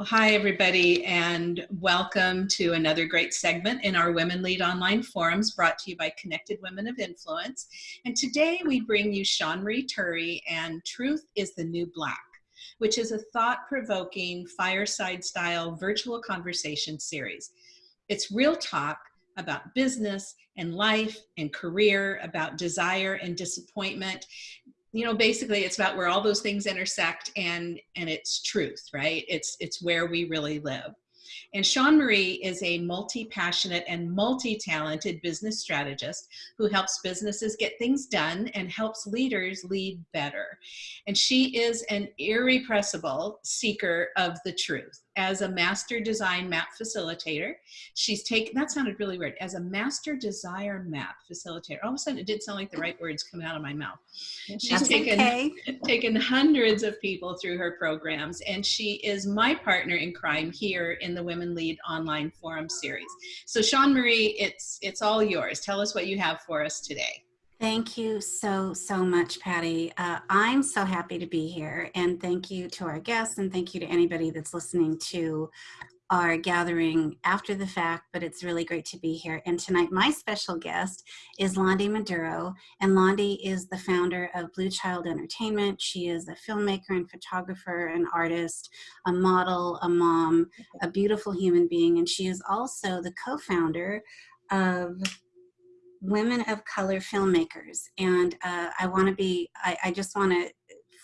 Well, hi, everybody, and welcome to another great segment in our Women Lead Online Forums brought to you by Connected Women of Influence. And today we bring you Sean Marie Turry and Truth is the New Black, which is a thought-provoking fireside-style virtual conversation series. It's real talk about business and life and career, about desire and disappointment, you know basically it's about where all those things intersect and and it's truth right it's it's where we really live and Sean Marie is a multi-passionate and multi-talented business strategist who helps businesses get things done and helps leaders lead better. And she is an irrepressible seeker of the truth. As a master design map facilitator, she's taken, that sounded really weird, as a master desire map facilitator. All of a sudden it did sound like the right words coming out of my mouth. She's That's taken, okay. taken hundreds of people through her programs and she is my partner in crime here in the Women Lead online forum series. So Sean Marie, it's, it's all yours. Tell us what you have for us today. Thank you so, so much, Patty. Uh, I'm so happy to be here and thank you to our guests and thank you to anybody that's listening to our gathering after the fact, but it's really great to be here. And tonight, my special guest is Londi Maduro, and Londi is the founder of Blue Child Entertainment. She is a filmmaker and photographer, an artist, a model, a mom, a beautiful human being, and she is also the co-founder of Women of Color Filmmakers. And uh, I wanna be, I, I just wanna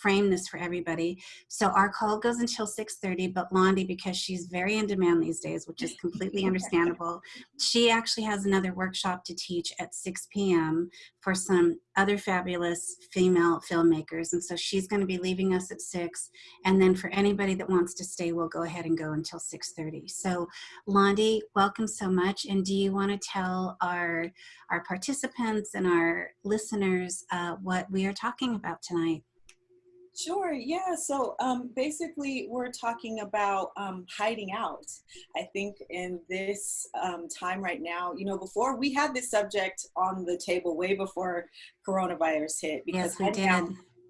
frame this for everybody. So our call goes until 6.30, but Londi, because she's very in demand these days, which is completely understandable, she actually has another workshop to teach at 6 p.m. for some other fabulous female filmmakers. And so she's gonna be leaving us at 6. And then for anybody that wants to stay, we'll go ahead and go until 6.30. So Londi, welcome so much. And do you wanna tell our, our participants and our listeners uh, what we are talking about tonight? Sure, yeah. So um, basically, we're talking about um, hiding out. I think in this um, time right now, you know, before we had this subject on the table way before coronavirus hit because yes, we did. out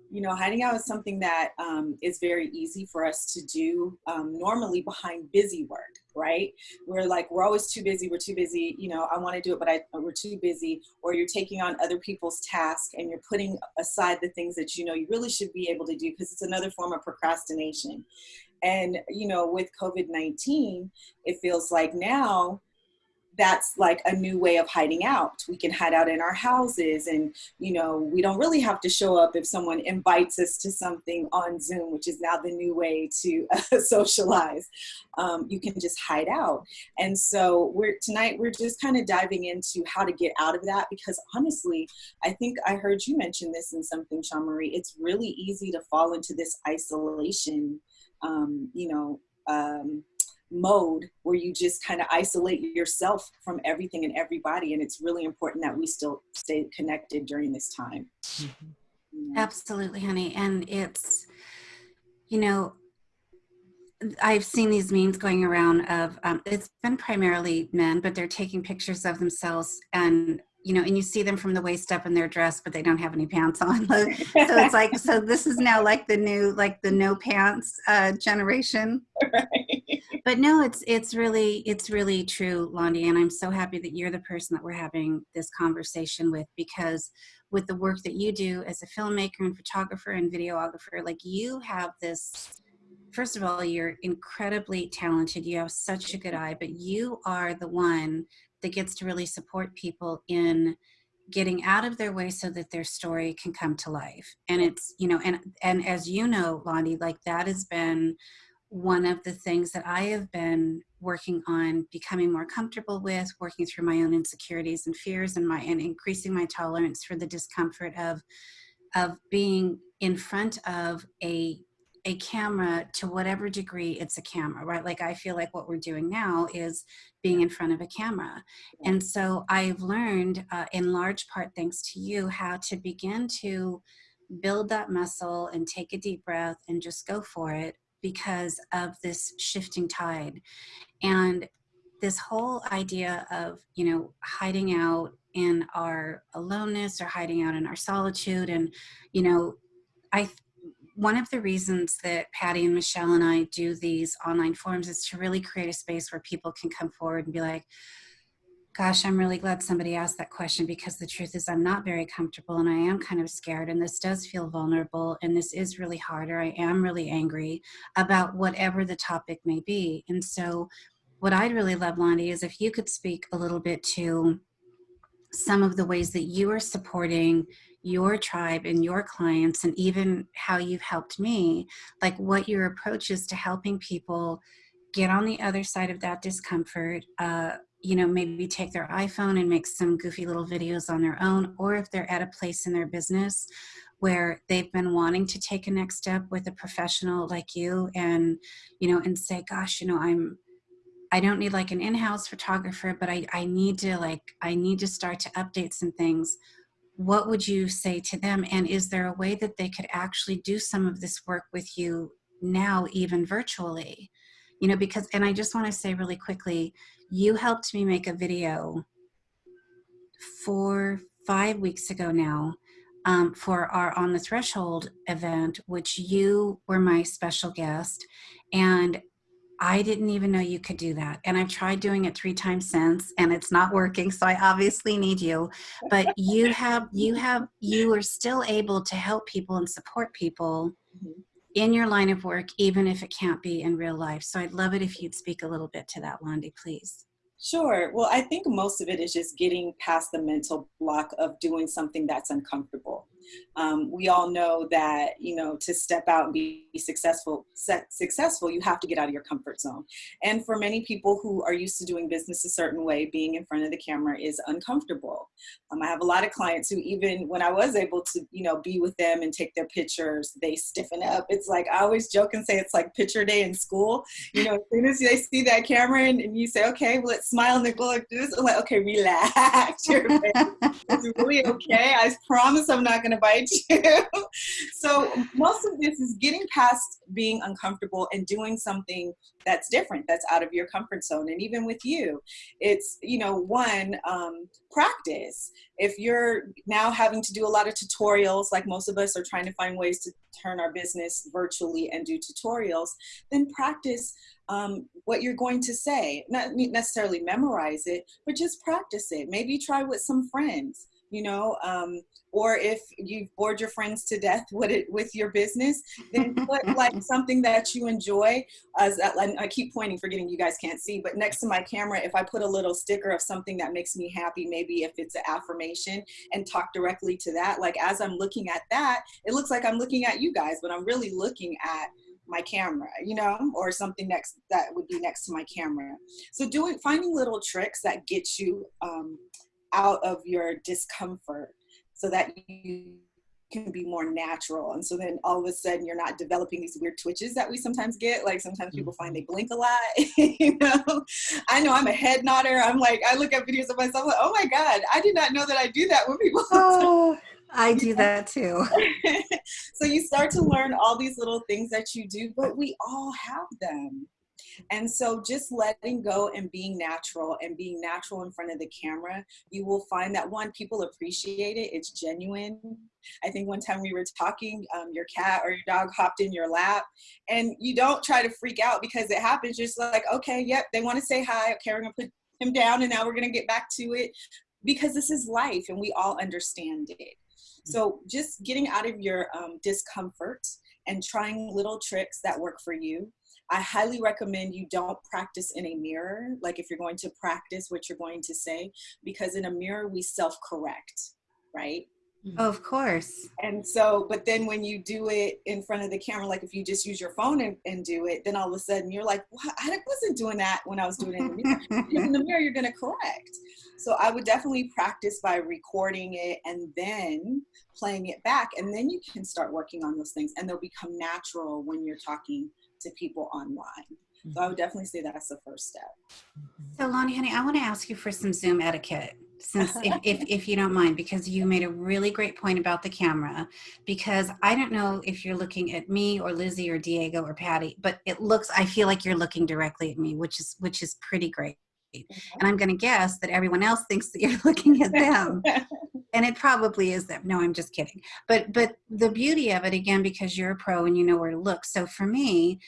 you know, hiding out is something that um, is very easy for us to do um, normally behind busy work, right? We're like, we're always too busy, we're too busy, you know, I wanna do it, but I, we're too busy, or you're taking on other people's tasks and you're putting aside the things that you know you really should be able to do because it's another form of procrastination. And, you know, with COVID-19, it feels like now that's like a new way of hiding out. We can hide out in our houses and, you know, we don't really have to show up if someone invites us to something on Zoom, which is now the new way to uh, socialize. Um, you can just hide out. And so we're tonight, we're just kind of diving into how to get out of that because honestly, I think I heard you mention this in something, Sean Marie, it's really easy to fall into this isolation, um, you know, um, mode where you just kind of isolate yourself from everything and everybody and it's really important that we still stay connected during this time mm -hmm. absolutely honey and it's you know I've seen these memes going around of um, it's been primarily men, but they're taking pictures of themselves and you know, and you see them from the waist up in their dress, but they don't have any pants on. so it's like, so this is now like the new, like the no pants uh, generation. Right but no, it's it's really it's really true, Londi, and I'm so happy that you're the person that we're having this conversation with because with the work that you do as a filmmaker and photographer and videographer, like you have this. First of all, you're incredibly talented. You have such a good eye, but you are the one that gets to really support people in getting out of their way so that their story can come to life. And it's, you know, and and as you know, Londi, like that has been one of the things that I have been working on becoming more comfortable with, working through my own insecurities and fears and my and increasing my tolerance for the discomfort of of being in front of a a camera to whatever degree it's a camera, right? Like I feel like what we're doing now is being in front of a camera. And so I've learned uh, in large part thanks to you how to begin to build that muscle and take a deep breath and just go for it because of this shifting tide. And this whole idea of, you know, hiding out in our aloneness or hiding out in our solitude. And, you know, I, one of the reasons that Patty and Michelle and I do these online forums is to really create a space where people can come forward and be like, gosh, I'm really glad somebody asked that question because the truth is I'm not very comfortable and I am kind of scared and this does feel vulnerable and this is really hard or I am really angry about whatever the topic may be. And so what I'd really love, Londi, is if you could speak a little bit to some of the ways that you are supporting your tribe and your clients and even how you've helped me, like what your approach is to helping people get on the other side of that discomfort, uh, you know, maybe take their iPhone and make some goofy little videos on their own, or if they're at a place in their business where they've been wanting to take a next step with a professional like you and, you know, and say, gosh, you know, I'm, I don't need like an in-house photographer, but I, I need to like, I need to start to update some things. What would you say to them? And is there a way that they could actually do some of this work with you now, even virtually? You know, because, and I just want to say really quickly, you helped me make a video four, five weeks ago now um, for our On the Threshold event, which you were my special guest. And I didn't even know you could do that. And I've tried doing it three times since and it's not working. So I obviously need you, but you have, you have, you are still able to help people and support people mm-hmm. In your line of work, even if it can't be in real life. So I'd love it if you'd speak a little bit to that, Londi, please. Sure. Well, I think most of it is just getting past the mental block of doing something that's uncomfortable. Um, we all know that, you know, to step out and be successful, successful, you have to get out of your comfort zone. And for many people who are used to doing business a certain way, being in front of the camera is uncomfortable. Um, I have a lot of clients who even when I was able to, you know, be with them and take their pictures, they stiffen up. It's like, I always joke and say it's like picture day in school. You know, as soon as they see that camera and, and you say, okay, well, let's smile and they like this, I'm like, okay, relax. it's really okay. I promise I'm not going to bite you. so most of this is getting past being uncomfortable and doing something that's different, that's out of your comfort zone. And even with you, it's, you know, one, um, practice. If you're now having to do a lot of tutorials, like most of us are trying to find ways to turn our business virtually and do tutorials, then practice um, what you're going to say. Not necessarily memorize it, but just practice it. Maybe try with some friends you know um, or if you've bored your friends to death with it with your business then put like something that you enjoy as i keep pointing forgetting you guys can't see but next to my camera if i put a little sticker of something that makes me happy maybe if it's an affirmation and talk directly to that like as i'm looking at that it looks like i'm looking at you guys but i'm really looking at my camera, you know, or something next that would be next to my camera. So doing finding little tricks that get you um, out of your discomfort so that you can be more natural. And so then all of a sudden you're not developing these weird twitches that we sometimes get. Like sometimes people find they mm-hmm. blink a lot, you know? I know I'm a head nodder. I'm like, I look at videos of myself like, oh my God, I did not know that I do that when people. Oh, I do that too. so you start to learn all these little things that you do, but we all have them. And so just letting go and being natural and being natural in front of the camera, you will find that one, people appreciate it. It's genuine. I think one time we were talking, um, your cat or your dog hopped in your lap and you don't try to freak out because it happens. Just like, okay, yep, they want to say hi. Okay, we're going to put him down and now we're going to get back to it because this is life and we all understand it. So just getting out of your um, discomfort and trying little tricks that work for you I highly recommend you don't practice in a mirror, like if you're going to practice what you're going to say, because in a mirror we self-correct, right? Oh, of course. And so, but then when you do it in front of the camera, like if you just use your phone and, and do it, then all of a sudden you're like, well, I wasn't doing that when I was doing it in the mirror. in the mirror, you're going to correct. So I would definitely practice by recording it and then playing it back. And then you can start working on those things and they'll become natural when you're talking to people online. So I would mm-hmm. definitely say that's the first step. So Londi, honey, I want to ask you for some Zoom etiquette since if, if, if, you don't mind, because you made a really great point about the camera, because I don't know if you're looking at me or Lizzie or Diego or Patty, but it looks, I feel like you're looking directly at me, which is, which is pretty great. And I'm going to guess that everyone else thinks that you're looking at them. and it probably is them. No, I'm just kidding. But but the beauty of it again because you're a pro and you know where to look. So for me,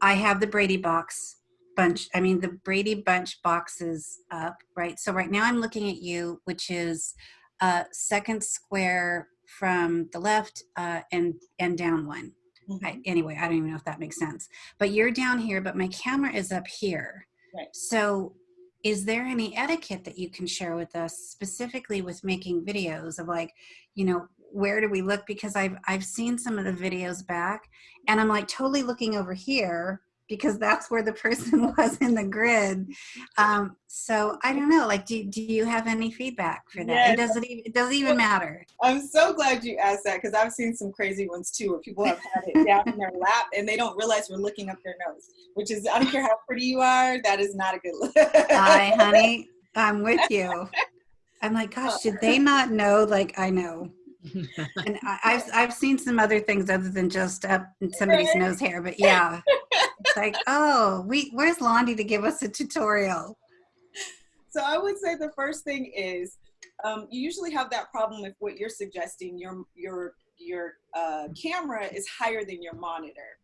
I have the Brady box bunch. I mean the Brady bunch boxes up, right? So right now I'm looking at you, which is uh second square from the left uh, and and down one. Mm-hmm. I, anyway, I don't even know if that makes sense. But you're down here, but my camera is up here. Right. So is there any etiquette that you can share with us specifically with making videos of like, you know, where do we look? Because I've, I've seen some of the videos back and I'm like totally looking over here because that's where the person was in the grid. Um, so I don't know, like, do, do you have any feedback for that? Yes. It doesn't even, it doesn't even matter. I'm so glad you asked that because I've seen some crazy ones too where people have had it down in their lap and they don't realize we're looking up their nose, which is, I don't care how pretty you are, that is not a good look. Hi, honey. I'm with you. I'm like, gosh, did they not know? Like, I know. and I, have I've seen some other things other than just up somebody's nose hair, but yeah, it's like, oh, we where's Londi to give us a tutorial? So I would say the first thing is um, you usually have that problem with what you're suggesting. Your your your uh, camera is higher than your monitor.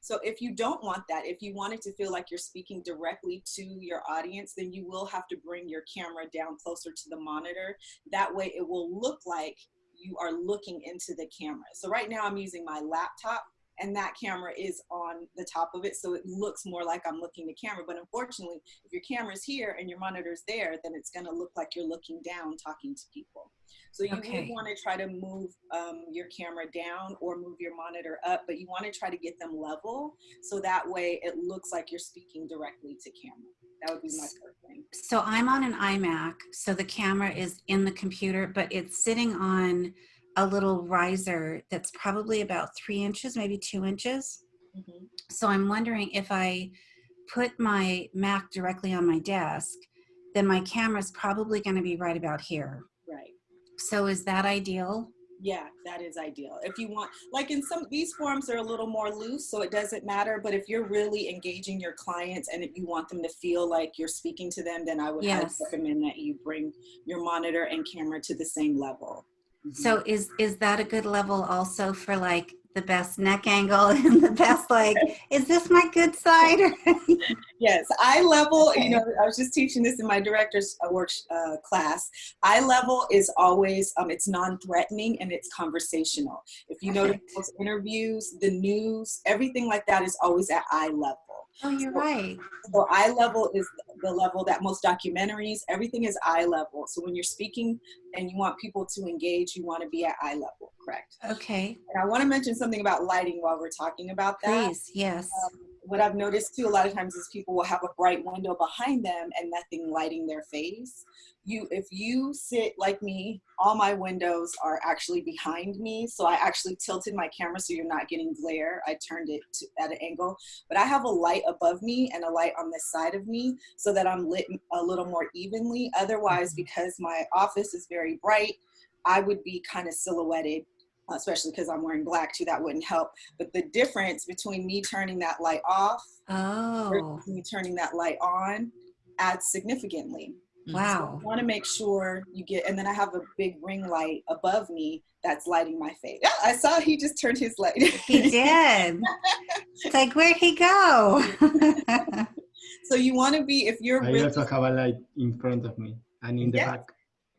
So if you don't want that, if you want it to feel like you're speaking directly to your audience, then you will have to bring your camera down closer to the monitor. That way it will look like you are looking into the camera. So right now I'm using my laptop and that camera is on the top of it so it looks more like I'm looking the camera. But unfortunately if your camera's here and your monitor's there then it's going to look like you're looking down talking to people. So you okay. want to try to move um, your camera down or move your monitor up but you want to try to get them level so that way it looks like you're speaking directly to camera. That would be my first thing. so I'm on an iMac so the camera is in the computer but it's sitting on a little riser that's probably about three inches, maybe two inches. Mm -hmm. So I'm wondering if I put my Mac directly on my desk, then my camera is probably going to be right about here. Right. So is that ideal? Yeah, that is ideal. If you want, like in some, these forms are a little more loose, so it doesn't matter. But if you're really engaging your clients and if you want them to feel like you're speaking to them, then I would yes. recommend that you bring your monitor and camera to the same level. So is is that a good level also for like the best neck angle and the best like is this my good side yes eye level okay. you know i was just teaching this in my director's uh, work uh, class eye level is always um, it's non-threatening and it's conversational if you Perfect. notice interviews the news everything like that is always at eye level Oh, you're so, right. So eye level is the level that most documentaries, everything is eye level. So when you're speaking and you want people to engage, you want to be at eye level, correct? Okay. And I want to mention something about lighting while we're talking about that. Please, yes. Um, what I've noticed too a lot of times is people will have a bright window behind them and nothing lighting their face. You, if you sit like me, all my windows are actually behind me. So I actually tilted my camera so you're not getting glare. I turned it to, at an angle, but I have a light above me and a light on this side of me so that I'm lit a little more evenly. Otherwise, mm-hmm. because my office is very bright, I would be kind of silhouetted especially because I'm wearing black too, that wouldn't help. But the difference between me turning that light off oh. me turning that light on adds significantly. Wow. So want to make sure you get, and then I have a big ring light above me that's lighting my face. Yeah, I saw he just turned his light. he did. it's like, where'd he go? so you want to be, if you're I really, also have a light in front of me and in the yes. back.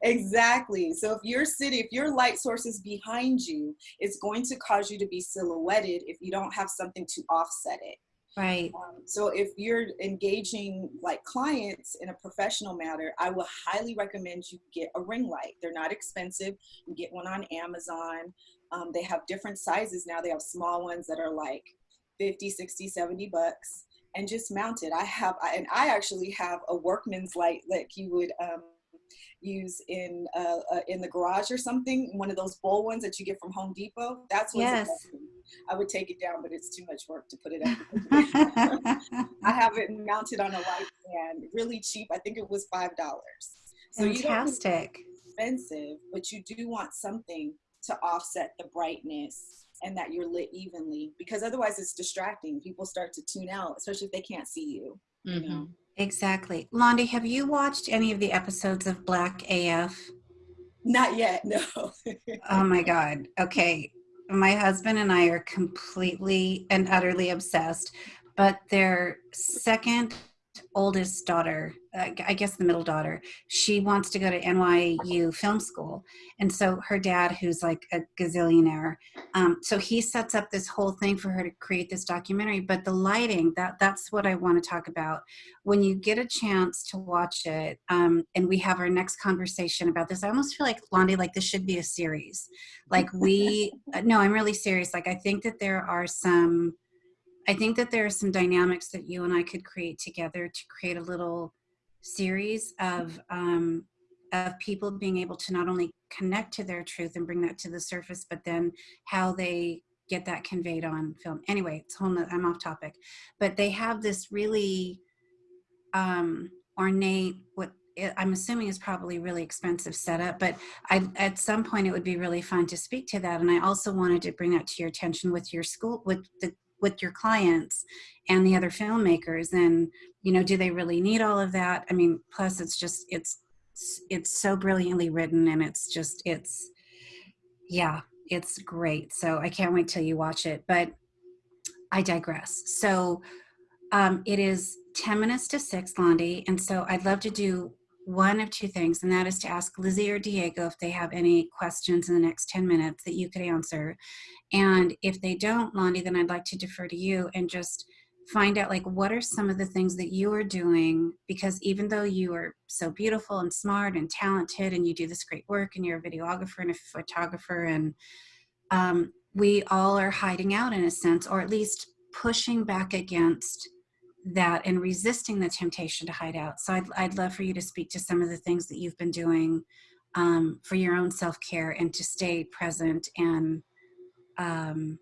Exactly. So if your city, if your light source is behind you, it's going to cause you to be silhouetted if you don't have something to offset it. Right. Um, so if you're engaging like clients in a professional manner, I will highly recommend you get a ring light. They're not expensive. You get one on Amazon. Um, they have different sizes now. They have small ones that are like 50, 60, 70 bucks and just mount it. I have, and I actually have a workman's light that you would, um, use in uh, uh, in the garage or something, one of those bowl ones that you get from Home Depot. That's what yes. I would take it down, but it's too much work to put it up. I have it mounted on a light stand, really cheap. I think it was five dollars. So Fantastic. expensive, but you do want something to offset the brightness and that you're lit evenly because otherwise it's distracting. People start to tune out, especially if they can't see you. Mm -hmm. you know? Exactly. Londi, have you watched any of the episodes of Black AF? Not yet, no. Oh my God. Okay. My husband and I are completely and utterly obsessed, but their second oldest daughter, uh, I guess the middle daughter, she wants to go to NYU film school. And so her dad, who's like a gazillionaire, um, so he sets up this whole thing for her to create this documentary. But the lighting, that that's what I want to talk about. When you get a chance to watch it, um, and we have our next conversation about this, I almost feel like Londi, like this should be a series. Like we, uh, no, I'm really serious. Like I think that there are some I think that there are some dynamics that you and I could create together to create a little series of um, of people being able to not only connect to their truth and bring that to the surface, but then how they get that conveyed on film. Anyway, it's whole. I'm off topic, but they have this really um, ornate what I'm assuming is probably really expensive setup, but I, at some point it would be really fun to speak to that. And I also wanted to bring that to your attention with your school, with the with your clients and the other filmmakers and you know do they really need all of that? I mean plus it's just it's it's so brilliantly written and it's just it's yeah it's great. So i can't wait till you watch it but i digress. So um, it is 10 minutes to 6 londi and so i'd love to do one of two things, and that is to ask Lizzie or Diego if they have any questions in the next 10 minutes that you could answer. And if they don't, Londi, then I'd like to defer to you and just find out like what are some of the things that you are doing because even though you are so beautiful and smart and talented and you do this great work and you're a videographer and a photographer and um, we all are hiding out in a sense or at least pushing back against that and resisting the temptation to hide out. So I'd, I'd love for you to speak to some of the things that you've been doing um, for your own self-care and to stay present and um,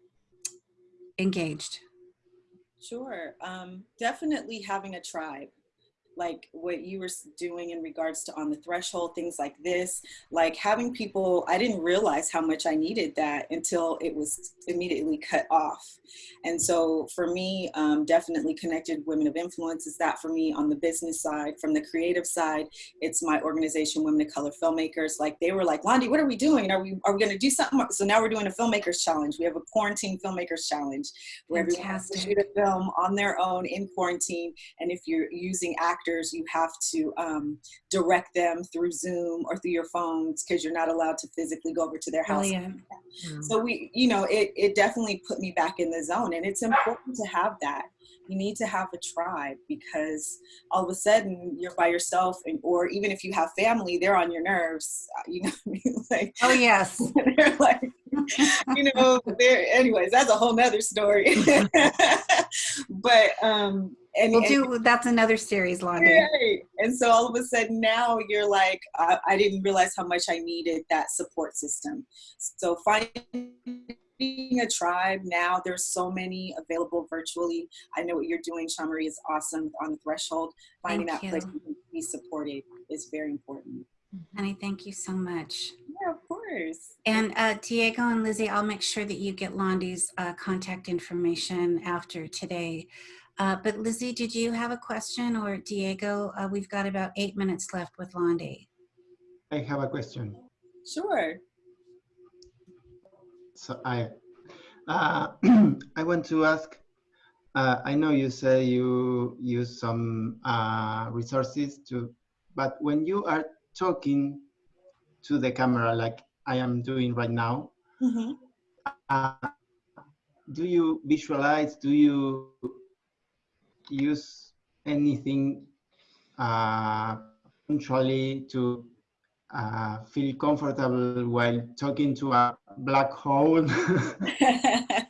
engaged. Sure. Um, definitely having a tribe like what you were doing in regards to on the threshold things like this like having people i didn't realize how much i needed that until it was immediately cut off. And so for me um, definitely connected women of influence is that for me on the business side from the creative side it's my organization women of color filmmakers. Like they were like londi what are we doing? Are we are we going to do something so now we're doing a filmmakers challenge. We have a quarantine filmmakers challenge where Fantastic. everyone has to shoot a film on their own in quarantine. And if you're using act actors, you have to um, direct them through Zoom or through your phones because you're not allowed to physically go over to their house. Mm. So we, you know, it, it definitely put me back in the zone and it's important to have that. You need to have a tribe because all of a sudden you're by yourself and, or even if you have family, they're on your nerves, uh, you know I mean? like, oh yes. they're like, you know, there anyways, that's a whole nother story. but um and we'll do that's another series right. and so all of a sudden now you're like I, I, didn't realize how much i needed that support system so finding a tribe now there's so many available virtually i know what you're doing Sean Marie is awesome on the threshold finding Thank that you. place to be supported is very important Honey, thank you so much. Yeah, of course. And uh, Diego and Lizzie, I'll make sure that you get Londi's uh, contact information after today. Uh, but Lizzie, did you have a question or Diego? Uh, we've got about eight minutes left with Londi. I have a question. Sure. So I, uh, I want to ask, uh, I know you say you use some uh, resources to, but when you are talking to the camera like I am doing right now, mm -hmm. do you visualize, do you use anything uh, punctually to uh, feel comfortable while talking to a black hole?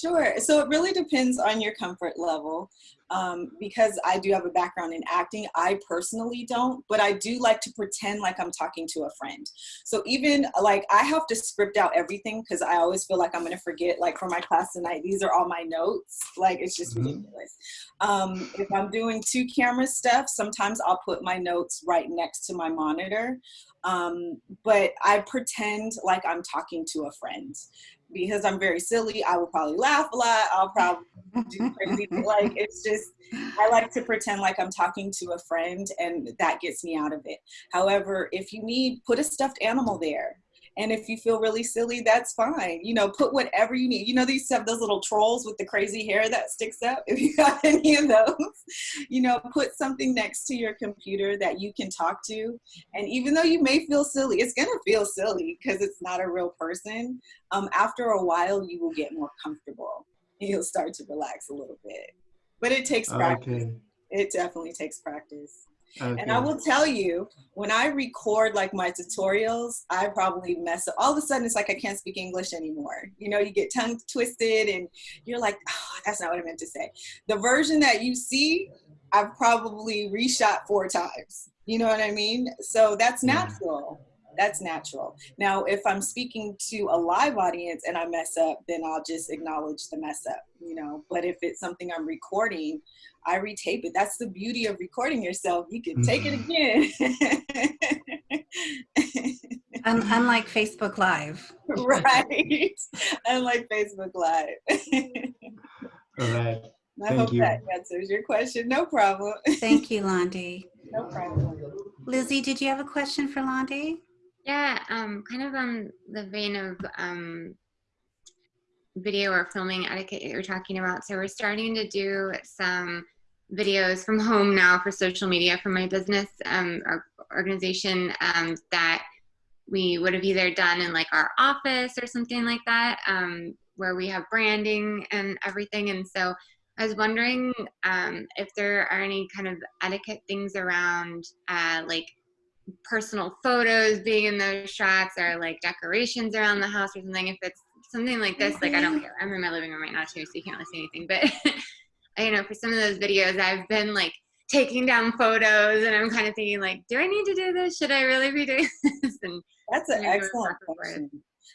sure. So it really depends on your comfort level um, because I do have a background in acting. I personally don't, but I do like to pretend like I'm talking to a friend. So even like I have to script out everything because I always feel like I'm going to forget. Like for my class tonight, these are all my notes. Like it's just mm -hmm. ridiculous. Um, if I'm doing two camera stuff, sometimes I'll put my notes right next to my monitor. Um, but I pretend like I'm talking to a friend because I'm very silly. I will probably laugh a lot. I'll probably do crazy. like it's just, I like to pretend like I'm talking to a friend, and that gets me out of it. However, if you need, put a stuffed animal there. And if you feel really silly, that's fine. You know, put whatever you need. You know, these have those little trolls with the crazy hair that sticks up. If you got any of those, you know, put something next to your computer that you can talk to. And even though you may feel silly, it's gonna feel silly because it's not a real person. Um, after a while, you will get more comfortable. You'll start to relax a little bit. But it takes practice. Okay. It definitely takes practice. Okay. And I will tell you, when I record like my tutorials, I probably mess up. All of a sudden, it's like I can't speak English anymore. You know, you get tongue twisted and you're like, oh, that's not what I meant to say. The version that you see, I've probably reshot four times. You know what I mean? So that's natural. That's natural. Now, if I'm speaking to a live audience and I mess up, then I'll just acknowledge the mess up, you know. But if it's something I'm recording, I retape it. That's the beauty of recording yourself. You can take it mm-hmm. again. Un- unlike Facebook Live. right. Unlike Facebook Live. All right. I Thank hope you. that answers your question. No problem. Thank you, Londi. No problem. Lizzie, did you have a question for Londi? Yeah, um, kind of on the vein of um, video or filming etiquette that you're talking about. So we're starting to do some videos from home now for social media for my business um, or organization um, that we would have either done in like our office or something like that, um, where we have branding and everything. And so I was wondering um, if there are any kind of etiquette things around uh, like personal photos being in those shots or like decorations around the house or something. If it's something like this, like I don't care. I'm in my living room right now too, so you can't really see anything. But you know, for some of those videos, I've been like taking down photos, and I'm kind of thinking like, do I need to do this? Should I really be doing this? And That's an excellent question.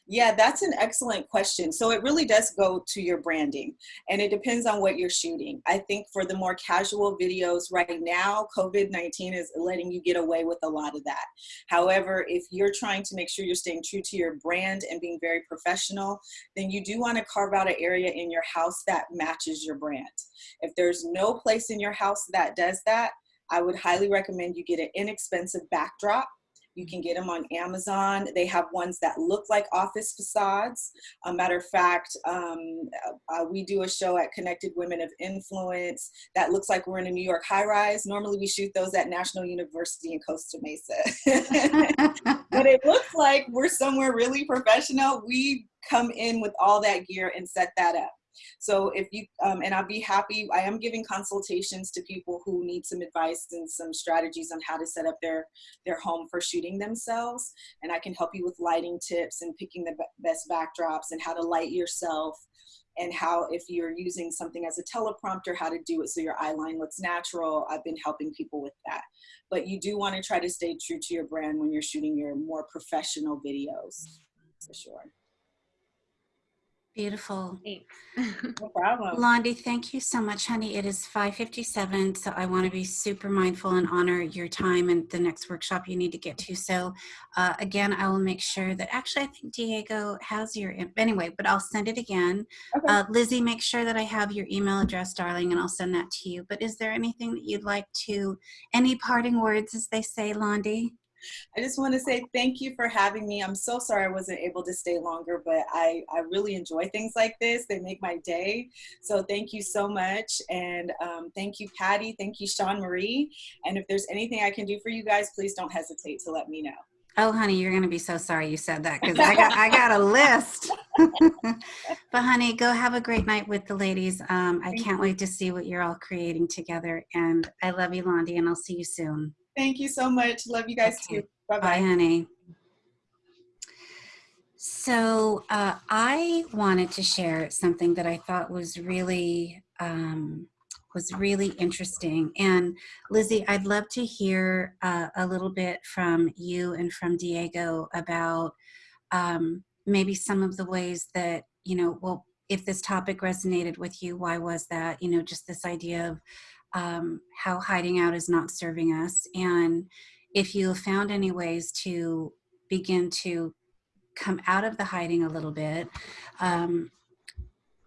Yeah, that's an excellent question. So it really does go to your branding and it depends on what you're shooting. I think for the more casual videos right now, COVID 19 is letting you get away with a lot of that. However, if you're trying to make sure you're staying true to your brand and being very professional, then you do want to carve out an area in your house that matches your brand. If there's no place in your house that does that, I would highly recommend you get an inexpensive backdrop you can get them on Amazon. They have ones that look like office facades. A matter of fact, um, uh, we do a show at Connected Women of Influence that looks like we're in a New York high rise. Normally, we shoot those at National University in Costa Mesa. but it looks like we're somewhere really professional. We come in with all that gear and set that up. So if you, um, and I'll be happy, I am giving consultations to people who need some advice and some strategies on how to set up their, their home for shooting themselves. And I can help you with lighting tips and picking the best backdrops and how to light yourself and how if you're using something as a teleprompter, how to do it so your eye line looks natural. I've been helping people with that. But you do want to try to stay true to your brand when you're shooting your more professional videos, for sure. Beautiful. No problem. Londi, thank you so much, honey. It is 5.57, so I want to be super mindful and honor your time and the next workshop you need to get to. So uh, again, I will make sure that, actually, I think Diego has your, anyway, but I'll send it again. Okay. Uh, Lizzie, make sure that I have your email address, darling, and I'll send that to you. But is there anything that you'd like to, any parting words, as they say, Londi? I just want to say thank you for having me. I'm so sorry I wasn't able to stay longer, but I, I really enjoy things like this. They make my day. So thank you so much. And um, thank you, Patty. Thank you, Sean Marie. And if there's anything I can do for you guys, please don't hesitate to let me know. Oh, honey, you're gonna be so sorry you said that because I got I got a list. but honey, go have a great night with the ladies. Um, I can't wait to see what you're all creating together. And I love you, Londi, and I'll see you soon. Thank you so much. Love you guys Okay. too. Bye Bye, bye. honey. So uh, I wanted to share something that I thought was really um, was really interesting. And Lizzie, I'd love to hear uh, a little bit from you and from Diego about um, maybe some of the ways that you know. Well, if this topic resonated with you, why was that? You know, just this idea of um, how hiding out is not serving us and if you found any ways to begin to come out of the hiding a little bit um,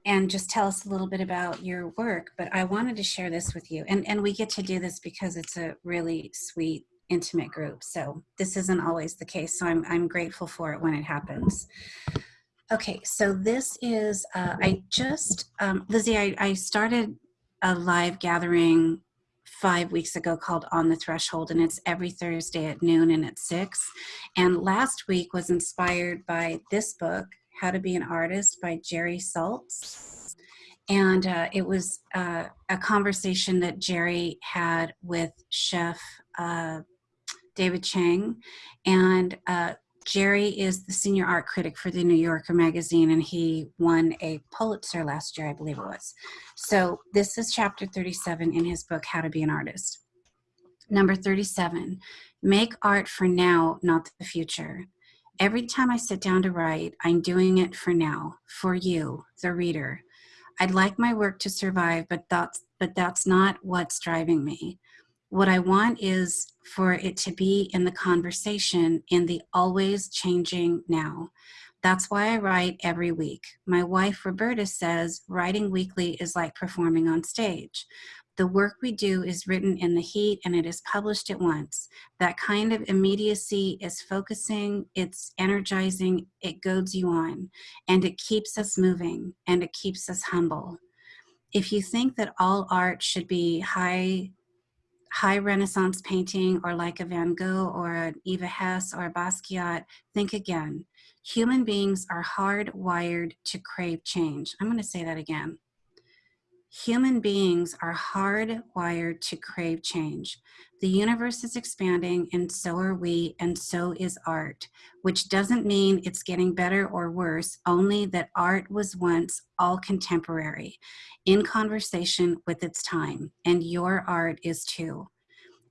and just tell us a little bit about your work. But I wanted to share this with you. And, and we get to do this because it's a really sweet, intimate group. So this isn't always the case. So I'm, I'm grateful for it when it happens. Okay, so this is, uh, I just, um, Lizzie, I, I started a live gathering five weeks ago called On the Threshold, and it's every Thursday at noon and at six. And last week was inspired by this book, How to Be an Artist by Jerry Saltz. And uh, it was uh, a conversation that Jerry had with chef uh, David Chang. And uh, Jerry is the senior art critic for the New Yorker magazine, and he won a Pulitzer last year, I believe it was. So this is chapter 37 in his book, How to Be an Artist. Number 37, make art for now, not the future. Every time I sit down to write, I'm doing it for now, for you, the reader. I'd like my work to survive, but that's, but that's not what's driving me. What I want is for it to be in the conversation in the always changing now. That's why I write every week. My wife, Roberta, says writing weekly is like performing on stage. The work we do is written in the heat and it is published at once. That kind of immediacy is focusing, it's energizing, it goads you on, and it keeps us moving and it keeps us humble. If you think that all art should be high high Renaissance painting or like a Van Gogh or an Eva Hesse or a Basquiat, think again. Human beings are hardwired to crave change. I'm going to say that again. Human beings are hardwired to crave change. The universe is expanding and so are we and so is art, which doesn't mean it's getting better or worse, only that art was once all contemporary, in conversation with its time, and your art is too.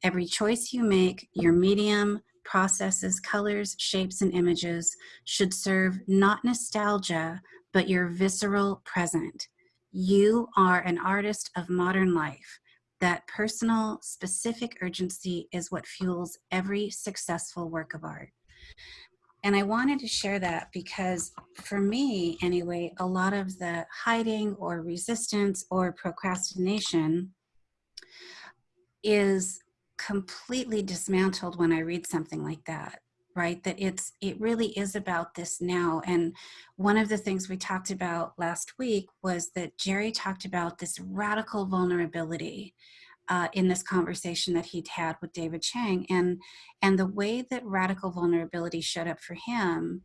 Every choice you make, your medium, processes, colors, shapes, and images should serve not nostalgia, but your visceral present you are an artist of modern life. That personal, specific urgency is what fuels every successful work of art. And I wanted to share that because for me, anyway, a lot of the hiding or resistance or procrastination is completely dismantled when I read something like that right that it's it really is about this now and one of the things we talked about last week was that jerry talked about this radical vulnerability uh, in this conversation that he'd had with david chang and and the way that radical vulnerability showed up for him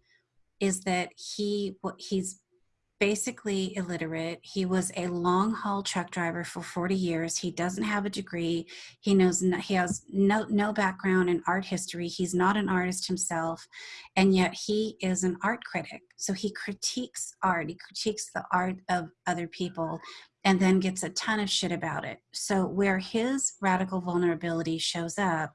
is that he he's basically illiterate. He was a long haul truck driver for 40 years. He doesn't have a degree. He knows no, he has no no background in art history. He's not an artist himself, and yet he is an art critic. So he critiques art. He critiques the art of other people and then gets a ton of shit about it. So where his radical vulnerability shows up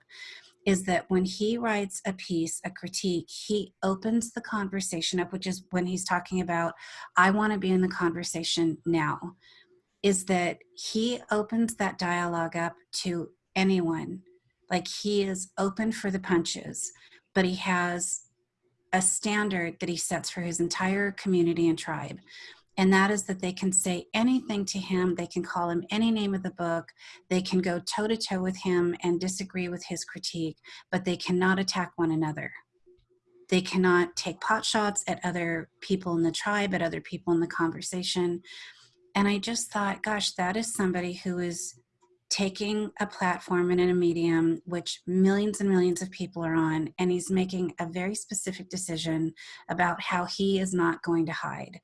is that when he writes a piece, a critique, he opens the conversation up, which is when he's talking about, I want to be in the conversation now, is that he opens that dialogue up to anyone. Like he is open for the punches, but he has a standard that he sets for his entire community and tribe and that is that they can say anything to him. They can call him any name of the book. They can go toe to toe with him and disagree with his critique, but they cannot attack one another. They cannot take pot shots at other people in the tribe, at other people in the conversation. And I just thought, gosh, that is somebody who is taking a platform and in a medium which millions and millions of people are on, and he's making a very specific decision about how he is not going to hide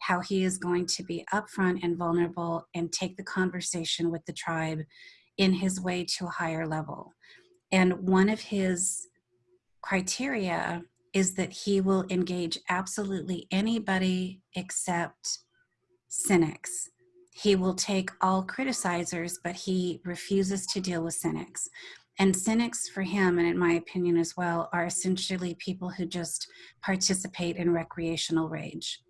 how he is going to be upfront and vulnerable and take the conversation with the tribe in his way to a higher level. And one of his criteria is that he will engage absolutely anybody except cynics. He will take all criticizers, but he refuses to deal with cynics. And cynics for him, and in my opinion as well, are essentially people who just participate in recreational rage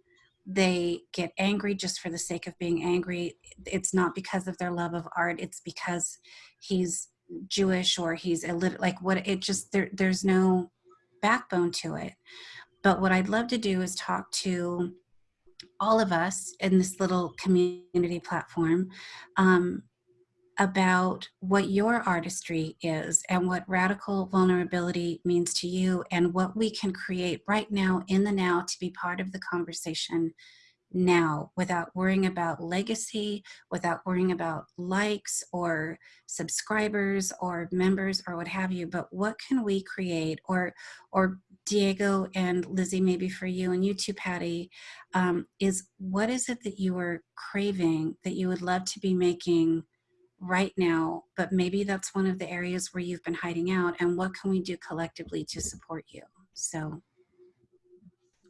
they get angry just for the sake of being angry. It's not because of their love of art. It's because he's Jewish or he's illiterate. Like what? It just there. There's no backbone to it. but what I'd love to do is talk to all of us in this little community platform um, about what your artistry is and what radical vulnerability means to you and what we can create right now in the now to be part of the conversation now without worrying about legacy, without worrying about likes or subscribers or members or what have you, but what can we create? Or, or Diego and Lizzie, maybe for you and you too, Patty, um, is what is it that you are craving that you would love to be making right now, but maybe that's one of the areas where you've been hiding out and what can we do collectively to support you? So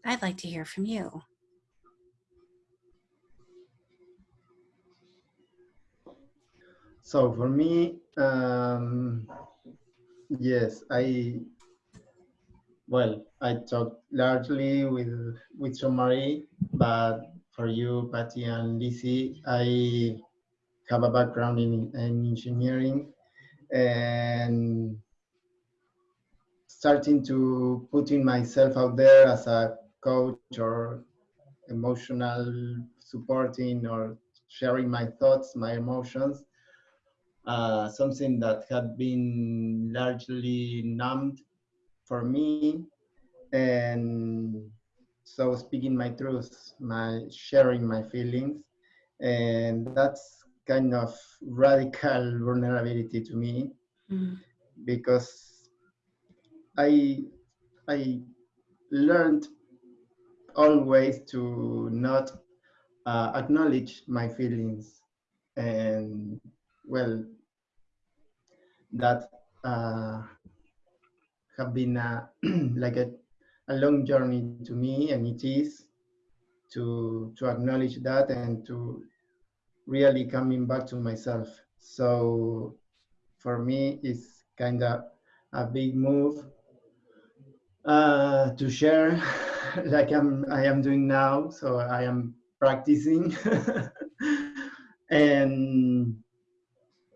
I'd like to hear from you. So for me, um, yes, I well, I talked largely with with Sean Marie, but for you, Patty and Lizzie, I have a background in, in engineering and starting to putting myself out there as a coach or emotional supporting or sharing my thoughts, my emotions uh, something that had been largely numbed for me. And so speaking my truth, my sharing my feelings, and that's kind of radical vulnerability to me mm. because I I learned always to not uh, acknowledge my feelings and well, that uh, have been a, like a, a long journey to me, and it is to to acknowledge that and to really coming back to myself. So for me, it's kind of a big move uh, to share, like I'm I am doing now. So I am practicing, and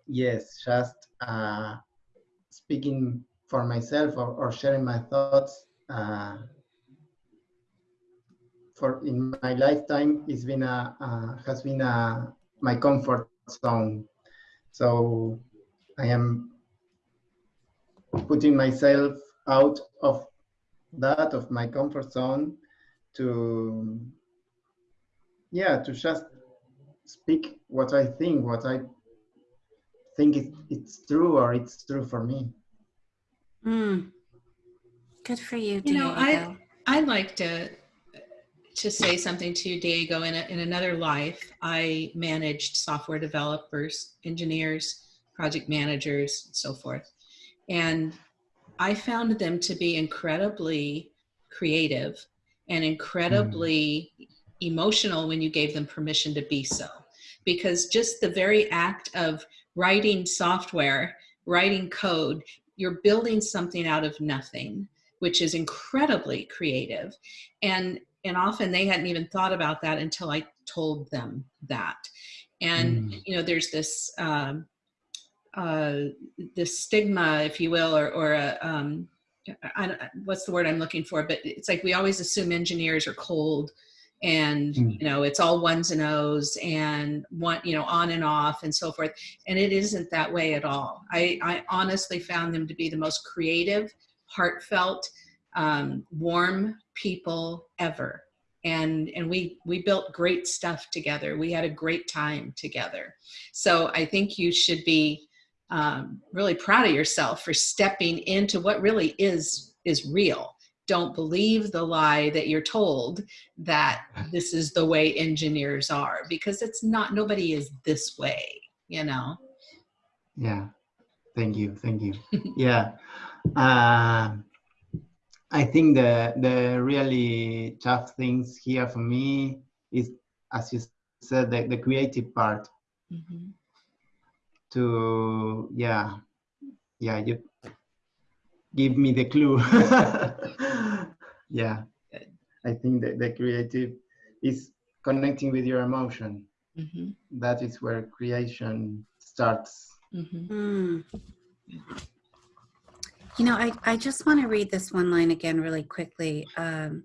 yes, just uh, speaking for myself or, or, sharing my thoughts uh, for in my lifetime it's been a uh, has been a my comfort zone so i am putting myself out of that of my comfort zone to yeah to just speak what i think what i think it, it's true or it's true for me. Mm. Good for you, Diego. You know, I I like to to say something to you, Diego. In a, in another life, I managed software developers, engineers, project managers, and so forth, and I found them to be incredibly creative and incredibly mm. emotional when you gave them permission to be so because just the very act of writing software, writing code, you're building something out of nothing, which is incredibly creative. And, and often they hadn't even thought about that until I told them that. And, mm. you know, there's this, um, uh, this stigma, if you will, or, or a, um, I, what's the word I'm looking for, but it's like we always assume engineers are cold and mm. you know it's all ones and o's and one you know on and off and so forth and it isn't that way at all i i honestly found them to be the most creative heartfelt um, warm people ever. And and we we built great stuff together. We had a great time together. So i think you should be um, really proud of yourself for stepping into what really is is real. Don't believe the lie that you're told that this is the way engineers are because it's not nobody is this way you know? Yeah. Thank you. Thank you. Yeah. Uh, i think the the really tough things here for me is as you said the, the creative part mm -hmm. to yeah yeah you give me the clue. yeah, I think that the creative is connecting with your emotion. Mm -hmm. That is where creation starts. Mm -hmm. You know, I, I just want to read this one line again really quickly. Um,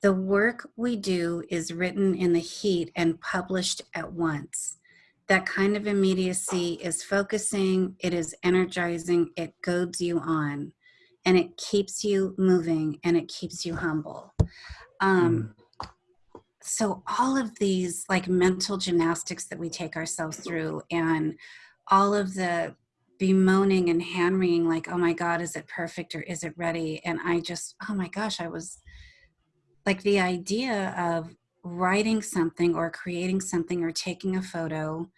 the work we do is written in the heat and published at once. That kind of immediacy is focusing, it is energizing, it goads you on, and it keeps you moving and it keeps you humble. Um, so all of these like mental gymnastics that we take ourselves through and all of the bemoaning and hand wringing like oh my god is it perfect or is it ready and i just oh my gosh i was like the idea of writing something or creating something or taking a photo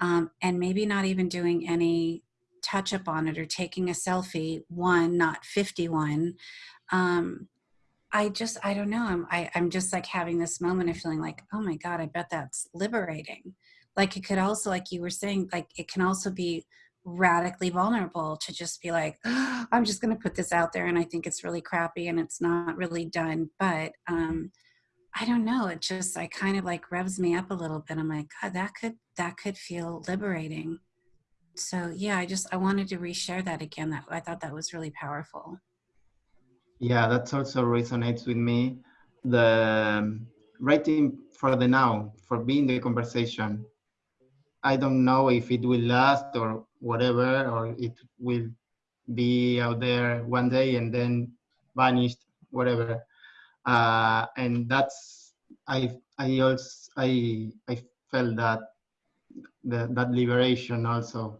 um, and maybe not even doing any touch up on it or taking a selfie one not 51 um, I just, I don't know. I'm, I, I'm just like having this moment of feeling like, oh my God, I bet that's liberating. Like it could also, like you were saying, like it can also be radically vulnerable to just be like, oh, I'm just going to put this out there and I think it's really crappy and it's not really done. But um, I don't know. It just, I kind of like revs me up a little bit. I'm like, God, that could, that could feel liberating. So yeah, I just, I wanted to reshare that again. That I thought that was really powerful. Yeah, that also resonates with me. The um, writing for the now, for being the conversation. I don't know if it will last or whatever, or it will be out there one day and then vanished, whatever. Uh, and that's I I also I I felt that the, that liberation also.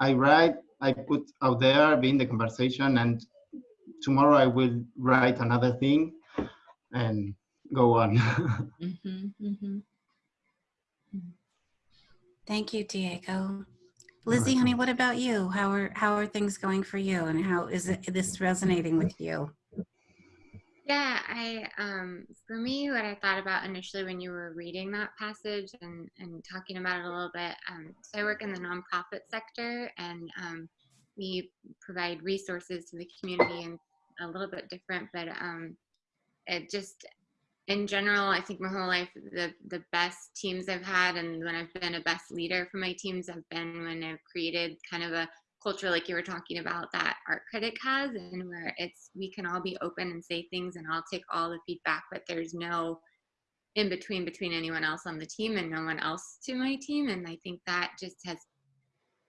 I write, I put out there, being the conversation, and tomorrow I will write another thing and go on. mm-hmm, mm-hmm. Thank you, Diego. Lizzie, honey, what about you? How are how are things going for you, and how is it this resonating with you? Yeah, I um, for me, what I thought about initially when you were reading that passage and and talking about it a little bit. Um, so I work in the nonprofit sector, and um, we provide resources to the community and a little bit different, but um, it just in general, I think my whole life, the the best teams I've had, and when I've been a best leader for my teams, have been when I've created kind of a culture like you were talking about that art critic has, and where it's we can all be open and say things, and I'll take all the feedback, but there's no in between between anyone else on the team and no one else to my team, and I think that just has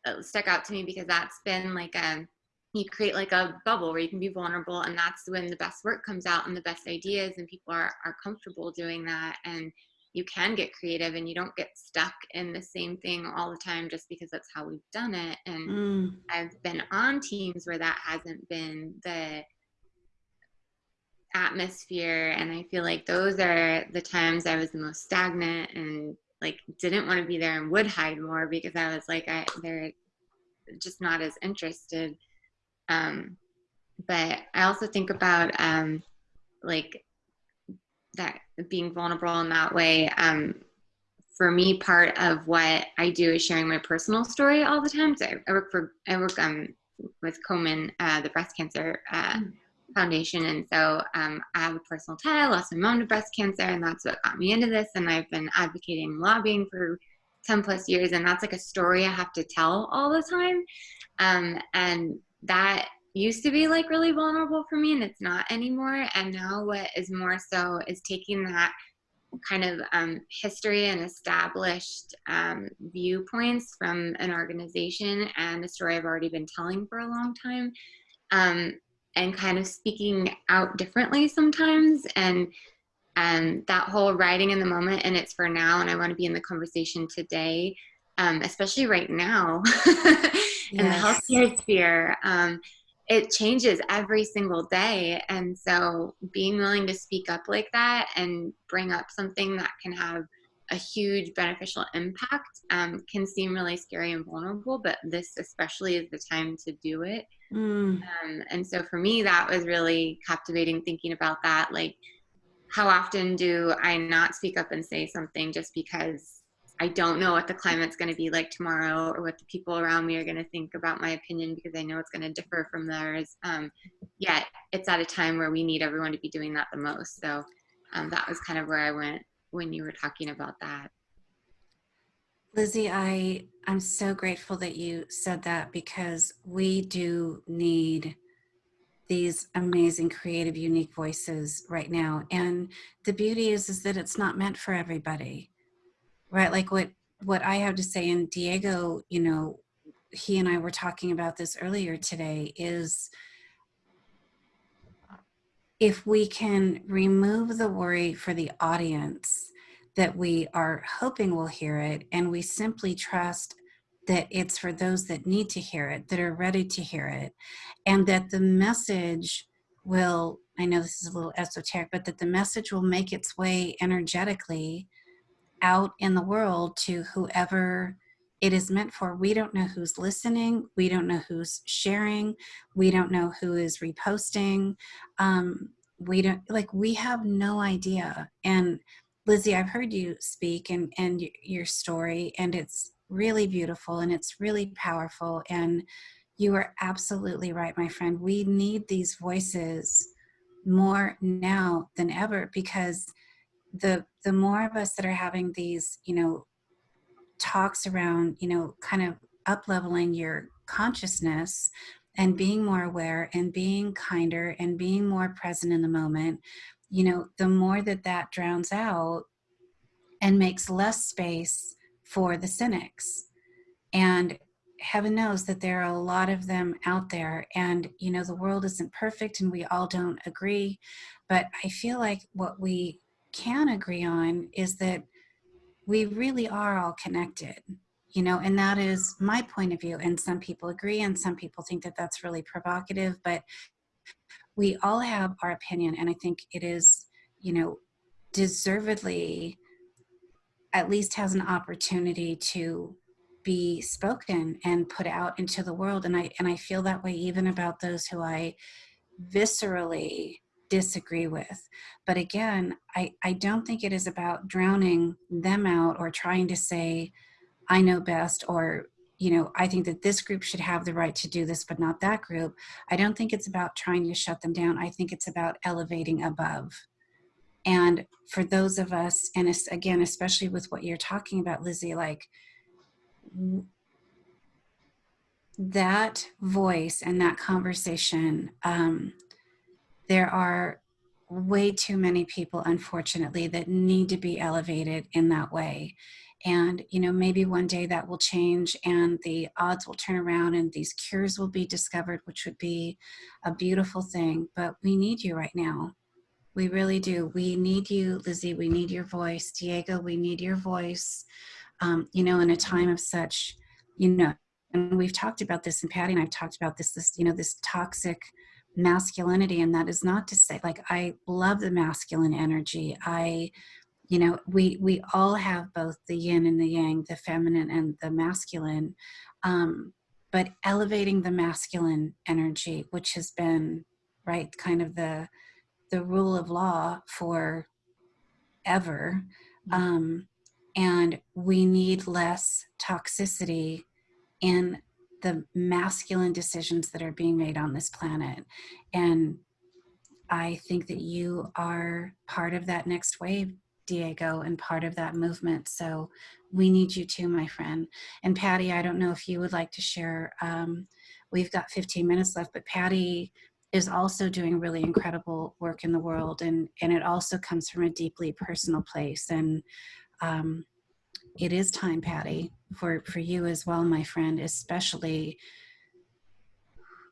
uh, stuck out to me because that's been like a you create like a bubble where you can be vulnerable and that's when the best work comes out and the best ideas and people are, are comfortable doing that and you can get creative and you don't get stuck in the same thing all the time just because that's how we've done it and mm. i've been on teams where that hasn't been the atmosphere and i feel like those are the times i was the most stagnant and like didn't want to be there and would hide more because i was like i they're just not as interested um, but I also think about um, like that being vulnerable in that way. Um, for me, part of what I do is sharing my personal story all the time. So I, work for I work um, with Komen, uh, the breast cancer uh, mm. foundation, and so um, I have a personal tie. I lost my mom to breast cancer, and that's what got me into this. And I've been advocating, lobbying for 10 plus years, and that's like a story I have to tell all the time. Um, and that used to be like really vulnerable for me and it's not anymore and now what is more so is taking that kind of um, history and established um, viewpoints from an organization and a story I've already been telling for a long time um, and kind of speaking out differently sometimes and um, that whole writing in the moment and it's for now and I want to be in the conversation today um, especially right now in yes. the healthcare sphere um, it changes every single day. And so being willing to speak up like that and bring up something that can have a huge beneficial impact um, can seem really scary and vulnerable, but this especially is the time to do it. Mm. Um, and so for me, that was really captivating thinking about that. Like, how often do I not speak up and say something just because I don't know what the climate's going to be like tomorrow or what the people around me are going to think about my opinion because I know it's going to differ from theirs. Um, yet it's at a time where we need everyone to be doing that the most. So um, that was kind of where I went when you were talking about that. Lizzie, I, I'm so grateful that you said that because we do need these amazing creative unique voices right now and the beauty is is that it's not meant for everybody right? Like what what i have to say and diego you know he and i were talking about this earlier today is if we can remove the worry for the audience that we are hoping will hear it and we simply trust that it's for those that need to hear it, that are ready to hear it, and that the message will, I know this is a little esoteric, but that the message will make its way energetically out in the world to whoever it is meant for. We don't know who's listening. We don't know who's sharing. We don't know who is reposting. Um, we don't like, we have no idea. And Lizzie, I've heard you speak and, and your story, and it's really beautiful and it's really powerful. And you are absolutely right, my friend. We need these voices more now than ever because the the more of us that are having these, you know, talks around, you know, kind of up leveling your consciousness and being more aware and being kinder and being more present in the moment, you know, the more that that drowns out and makes less space for the cynics. And heaven knows that there are a lot of them out there. And, you know, the world isn't perfect and we all don't agree. But I feel like what we can agree on is that we really are all connected you know and that is my point of view and some people agree and some people think that that's really provocative but we all have our opinion and i think it is you know deservedly at least has an opportunity to be spoken and put out into the world and i and i feel that way even about those who i viscerally disagree with. But again i i don't think it is about drowning them out or trying to say i know best or you know i think that this group should have the right to do this but not that group. I don't think it's about trying to shut them down. I think it's about elevating above. And for those of us and again especially with what you're talking about lizzie like that voice and that conversation um, there are way too many people, unfortunately, that need to be elevated in that way. And, you know, maybe one day that will change and the odds will turn around and these cures will be discovered, which would be a beautiful thing. But we need you right now. We really do. We need you, Lizzie. We need your voice. Diego, we need your voice. Um, you know, in a time of such, you know, and we've talked about this, and Patty and I've talked about this, this, you know, this toxic masculinity and that is not to say like i love the masculine energy i you know we we all have both the yin and the yang the feminine and the masculine um but elevating the masculine energy which has been right kind of the the rule of law for ever mm-hmm. um and we need less toxicity in the masculine decisions that are being made on this planet. And I think that you are part of that next wave, Diego, and part of that movement. So we need you too, my friend. And Patty, I don't know if you would like to share. Um, we've got 15 minutes left, but Patty is also doing really incredible work in the world, and and it also comes from a deeply personal place. And um, it is time, Patty, for, for you as well, my friend, especially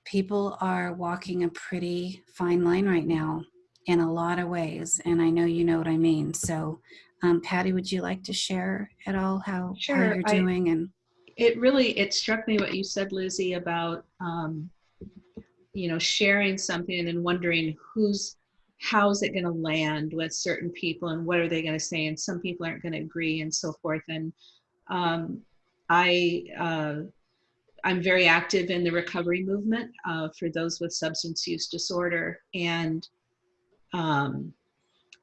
people are walking a pretty fine line right now in a lot of ways. And I know you know what I mean. So um, Patty, would you like to share at all how, sure, how you're doing? I, and it really, it struck me what you said, Lizzie, about, um, you know, sharing something and then wondering who's how's it going to land with certain people and what are they going to say and some people aren't going to agree and so forth and um, i uh, i'm very active in the recovery movement uh, for those with substance use disorder. And um,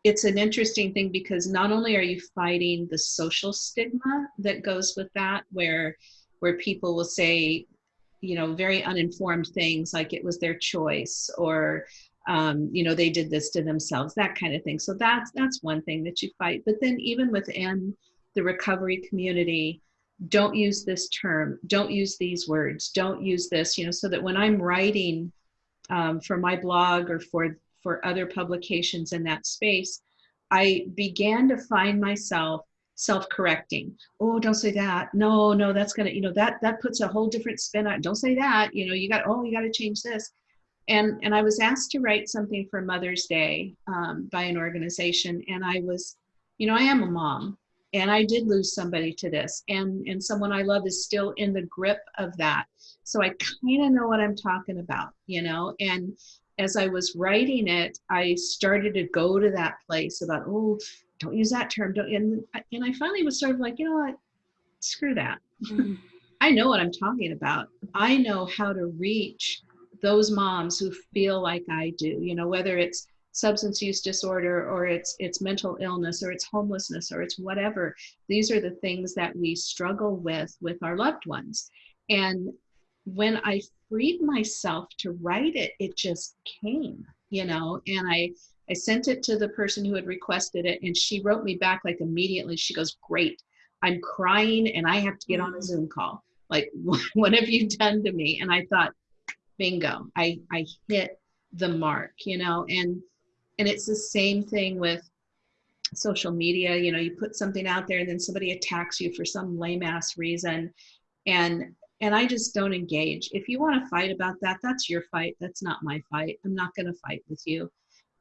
it's an interesting thing because not only are you fighting the social stigma that goes with that where where people will say you know very uninformed things like it was their choice or um, you know they did this to themselves that kind of thing. So that's that's one thing that you fight. But then even within the recovery community don't use this term don't use these words don't use this you know so that when i'm writing um, for my blog or for for other publications in that space, I began to find myself self-correcting. Oh, don't say that. No, no, that's gonna, you know, that that puts a whole different spin on. Don't say that. You know, you got. Oh, you got to change this. And and I was asked to write something for Mother's Day um, by an organization, and I was, you know, I am a mom, and I did lose somebody to this, and and someone I love is still in the grip of that. So I kind of know what I'm talking about, you know, and as I was writing it, I started to go to that place about, oh, don't use that term. Don't, and, and I finally was sort of like, you know what? Screw that. Mm. I know what I'm talking about. I know how to reach those moms who feel like I do, you know, whether it's substance use disorder or it's it's mental illness or it's homelessness or it's whatever. These are the things that we struggle with with our loved ones. And when I freed myself to write it, it just came, you know, and I I sent it to the person who had requested it and she wrote me back like immediately. She goes, Great. I'm crying and I have to get on a mm-hmm. Zoom call. Like, what have you done to me? And I thought, bingo, I, I hit the mark, you know, and and it's the same thing with social media. You know, you put something out there and then somebody attacks you for some lame ass reason. And and I just don't engage. If you want to fight about that, that's your fight. That's not my fight. I'm not going to fight with you,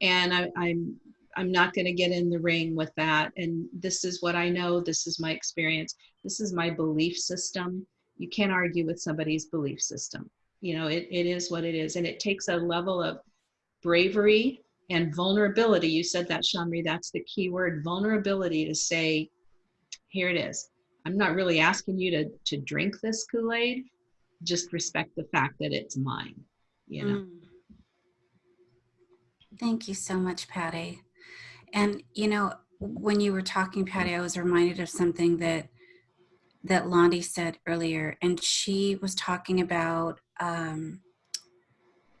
and I, I'm I'm not going to get in the ring with that. And this is what I know. This is my experience. This is my belief system. You can't argue with somebody's belief system. You know, it, it is what it is. And it takes a level of bravery and vulnerability. You said that, Sean Marie. That's the key word vulnerability to say, here it is. I'm not really asking you to to drink this Kool-Aid. Just respect the fact that it's mine. You know. Mm. Thank you so much, Patty. And you know, when you were talking, Patty, I was reminded of something that that Londi said earlier, and she was talking about um,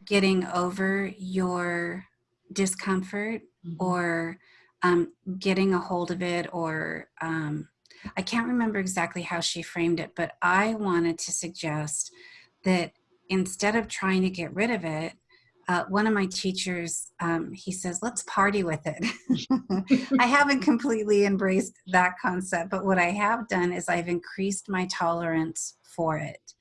getting over your discomfort mm -hmm. or um, getting a hold of it or um, I can't remember exactly how she framed it, but I wanted to suggest that instead of trying to get rid of it, uh, one of my teachers, um, he says, let's party with it. I haven't completely embraced that concept, but what I have done is I've increased my tolerance for it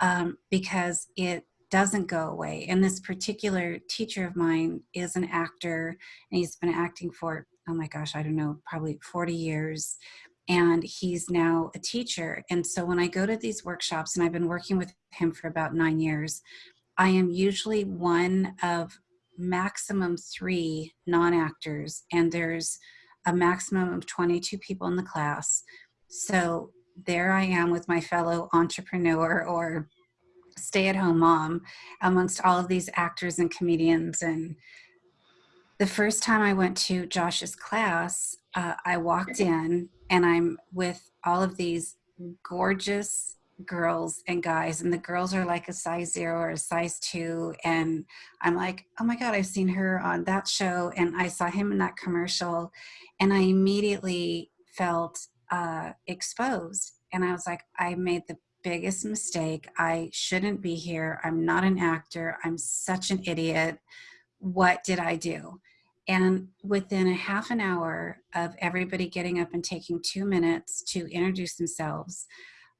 um, because it doesn't go away. And this particular teacher of mine is an actor and he's been acting for, oh my gosh, I don't know, probably 40 years and he's now a teacher. And so when I go to these workshops, and I've been working with him for about nine years, I am usually one of maximum three non-actors, and there's a maximum of 22 people in the class. So there I am with my fellow entrepreneur or stay-at-home mom amongst all of these actors and comedians and the first time I went to Josh's class, uh, I walked in and I'm with all of these gorgeous girls and guys and the girls are like a size zero or a size two and i'm like oh my god i've seen her on that show and i saw him in that commercial and i immediately felt uh, exposed and i was like i made the biggest mistake i shouldn't be here i'm not an actor i'm such an idiot what did i do and within a half an hour of everybody getting up and taking two minutes to introduce themselves,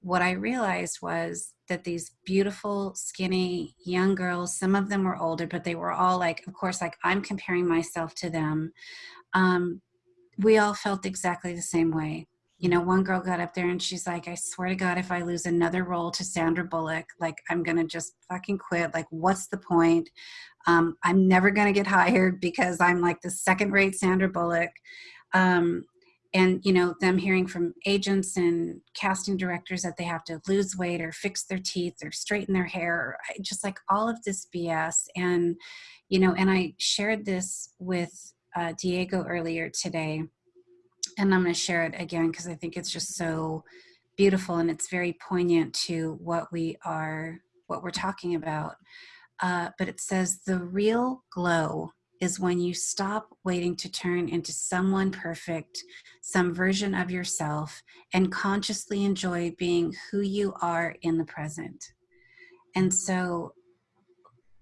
what I realized was that these beautiful, skinny young girls, some of them were older, but they were all like, of course, like I'm comparing myself to them. Um, we all felt exactly the same way. You know, one girl got up there and she's like, I swear to God, if I lose another role to Sandra Bullock, like I'm gonna just fucking quit. Like, what's the point? Um, I'm never going to get hired because I'm like the second rate Sandra Bullock. Um, and you know them hearing from agents and casting directors that they have to lose weight or fix their teeth or straighten their hair just like all of this bs and you know and i shared this with uh, diego earlier today and i'm going to share it again because i think it's just so beautiful and it's very poignant to what we are what we're talking about uh, but it says the real glow is when you stop waiting to turn into someone perfect, some version of yourself, and consciously enjoy being who you are in the present. And so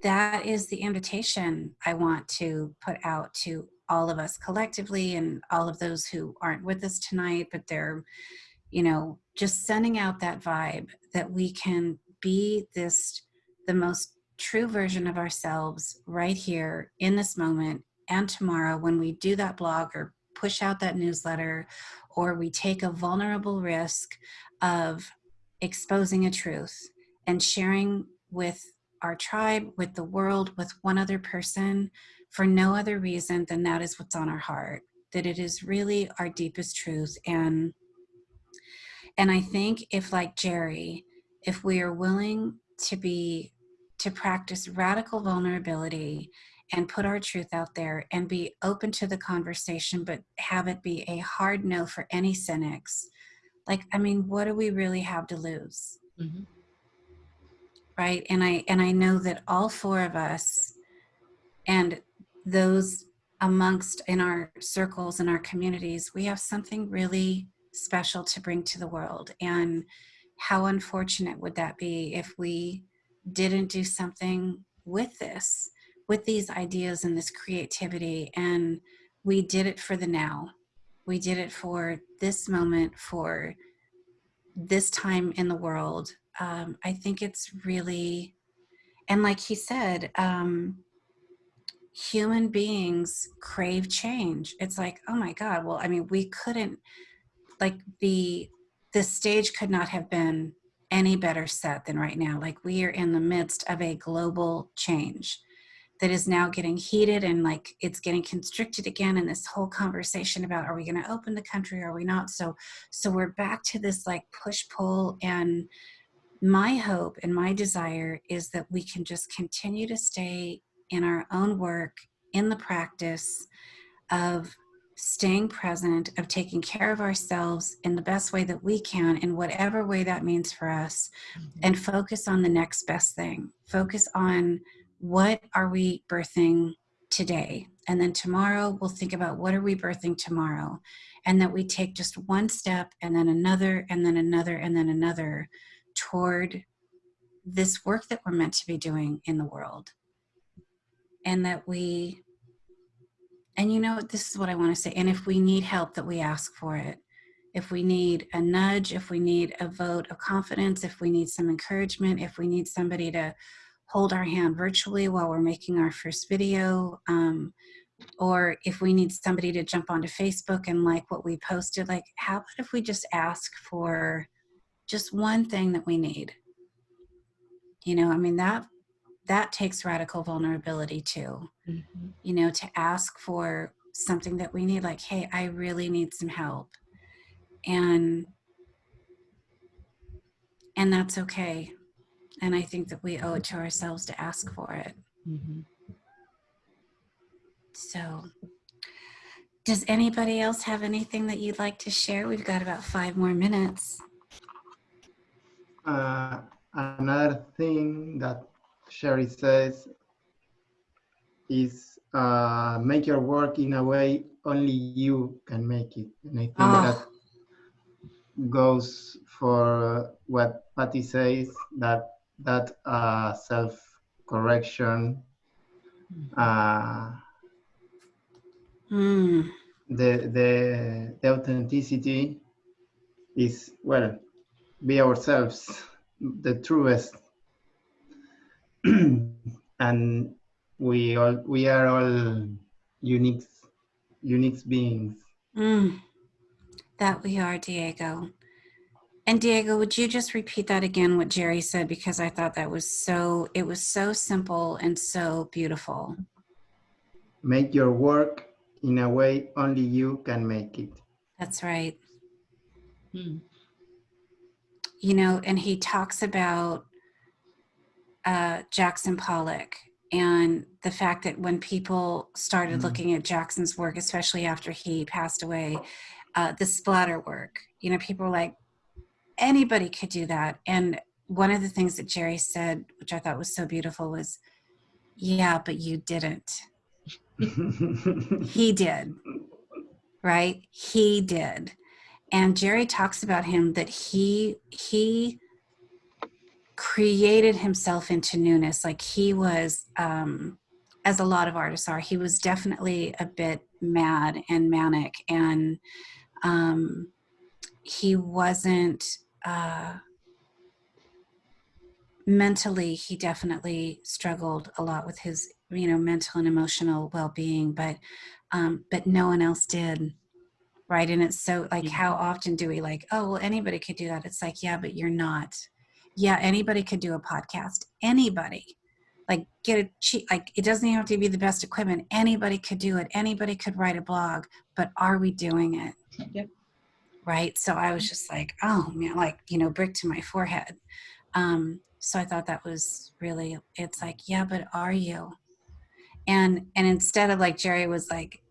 that is the invitation I want to put out to all of us collectively and all of those who aren't with us tonight, but they're, you know, just sending out that vibe that we can be this, the most true version of ourselves right here in this moment and tomorrow when we do that blog or push out that newsletter or we take a vulnerable risk of exposing a truth and sharing with our tribe, with the world, with one other person for no other reason than that is what's on our heart, that it is really our deepest truth. And, and I think if like Jerry, if we are willing to be, to practice radical vulnerability and put our truth out there and be open to the conversation, but have it be a hard no for any cynics. Like, I mean, what do we really have to lose? Mm-hmm. Right. And I, and I know that all four of us and those amongst in our circles and our communities, we have something really special to bring to the world. And how unfortunate would that be if we didn't do something with this? with these ideas and this creativity and we did it for the now we did it for this moment for this time in the world um, i think it's really and like he said um, human beings crave change. It's like oh my god well i mean we couldn't like the the stage could not have been any better set than right now. Like we are in the midst of a global change that is now getting heated and like it's getting constricted again in this whole conversation about are we going to open the country or are we not? So so we're back to this like push pull and my hope and my desire is that we can just continue to stay in our own work in the practice of staying present of taking care of ourselves in the best way that we can in whatever way that means for us Mm-hmm. and focus on the next best thing focus on what are we birthing today? And then tomorrow we'll think about what are we birthing tomorrow? And that we take just one step and then another and then another and then another toward this work that we're meant to be doing in the world. And that we, and you know, this is what I want to say. And if we need help, that we ask for it. If we need a nudge, if we need a vote of confidence, if we need some encouragement, if we need somebody to hold our hand virtually while we're making our first video. Um, or if we need somebody to jump onto Facebook and like what we posted, like how about if we just ask for just one thing that we need? You know, I mean, that that takes radical vulnerability too. Mm-hmm. You know, to ask for something that we need, like, hey, I really need some help. And and that's okay and I think that we owe it to ourselves to ask for it. Mm-hmm. So, does anybody else have anything that you'd like to share? We've got about five more minutes. Uh, another thing that Jerry says is uh, make your work in a way only you can make it. And I think Oh. that goes for what Patty says, that that uh, self-correction, uh, Mm, the, the, the authenticity is, well, be ourselves, the truest. and we all, we are all unique, unique beings. mm, that we are, Diego. And Diego, would you just repeat that again, what Jerry said? Because I thought that was so, it was so simple and so beautiful. Make your work in a way only you can make it. That's right. Hmm. you know, and he talks about uh, Jackson Pollock and the fact that when people started Mm. looking at Jackson's work, especially after he passed away, uh, the splatter work, you know, people were like, anybody could do that. And one of the things that Jerry said, which I thought was so beautiful, was, yeah, but you didn't. He did, right? He did. And Jerry talks about him that he he created himself into newness. Like he was, um, as a lot of artists are, he was definitely a bit mad and manic, and um, he wasn't. Uh, mentally he definitely struggled a lot with his you know mental and emotional well-being but um but no one else did right and it's so like how often do we like oh well anybody could do that it's like yeah but you're not yeah anybody could do a podcast. Anybody. Like get a cheap like it doesn't even have to be the best equipment. Anybody could do it. Anybody could write a blog. But are we doing it? Yep. right? So i was just like oh man like you know brick to my forehead. Um so i thought that was really it's like yeah but are you? And and instead of like jerry was like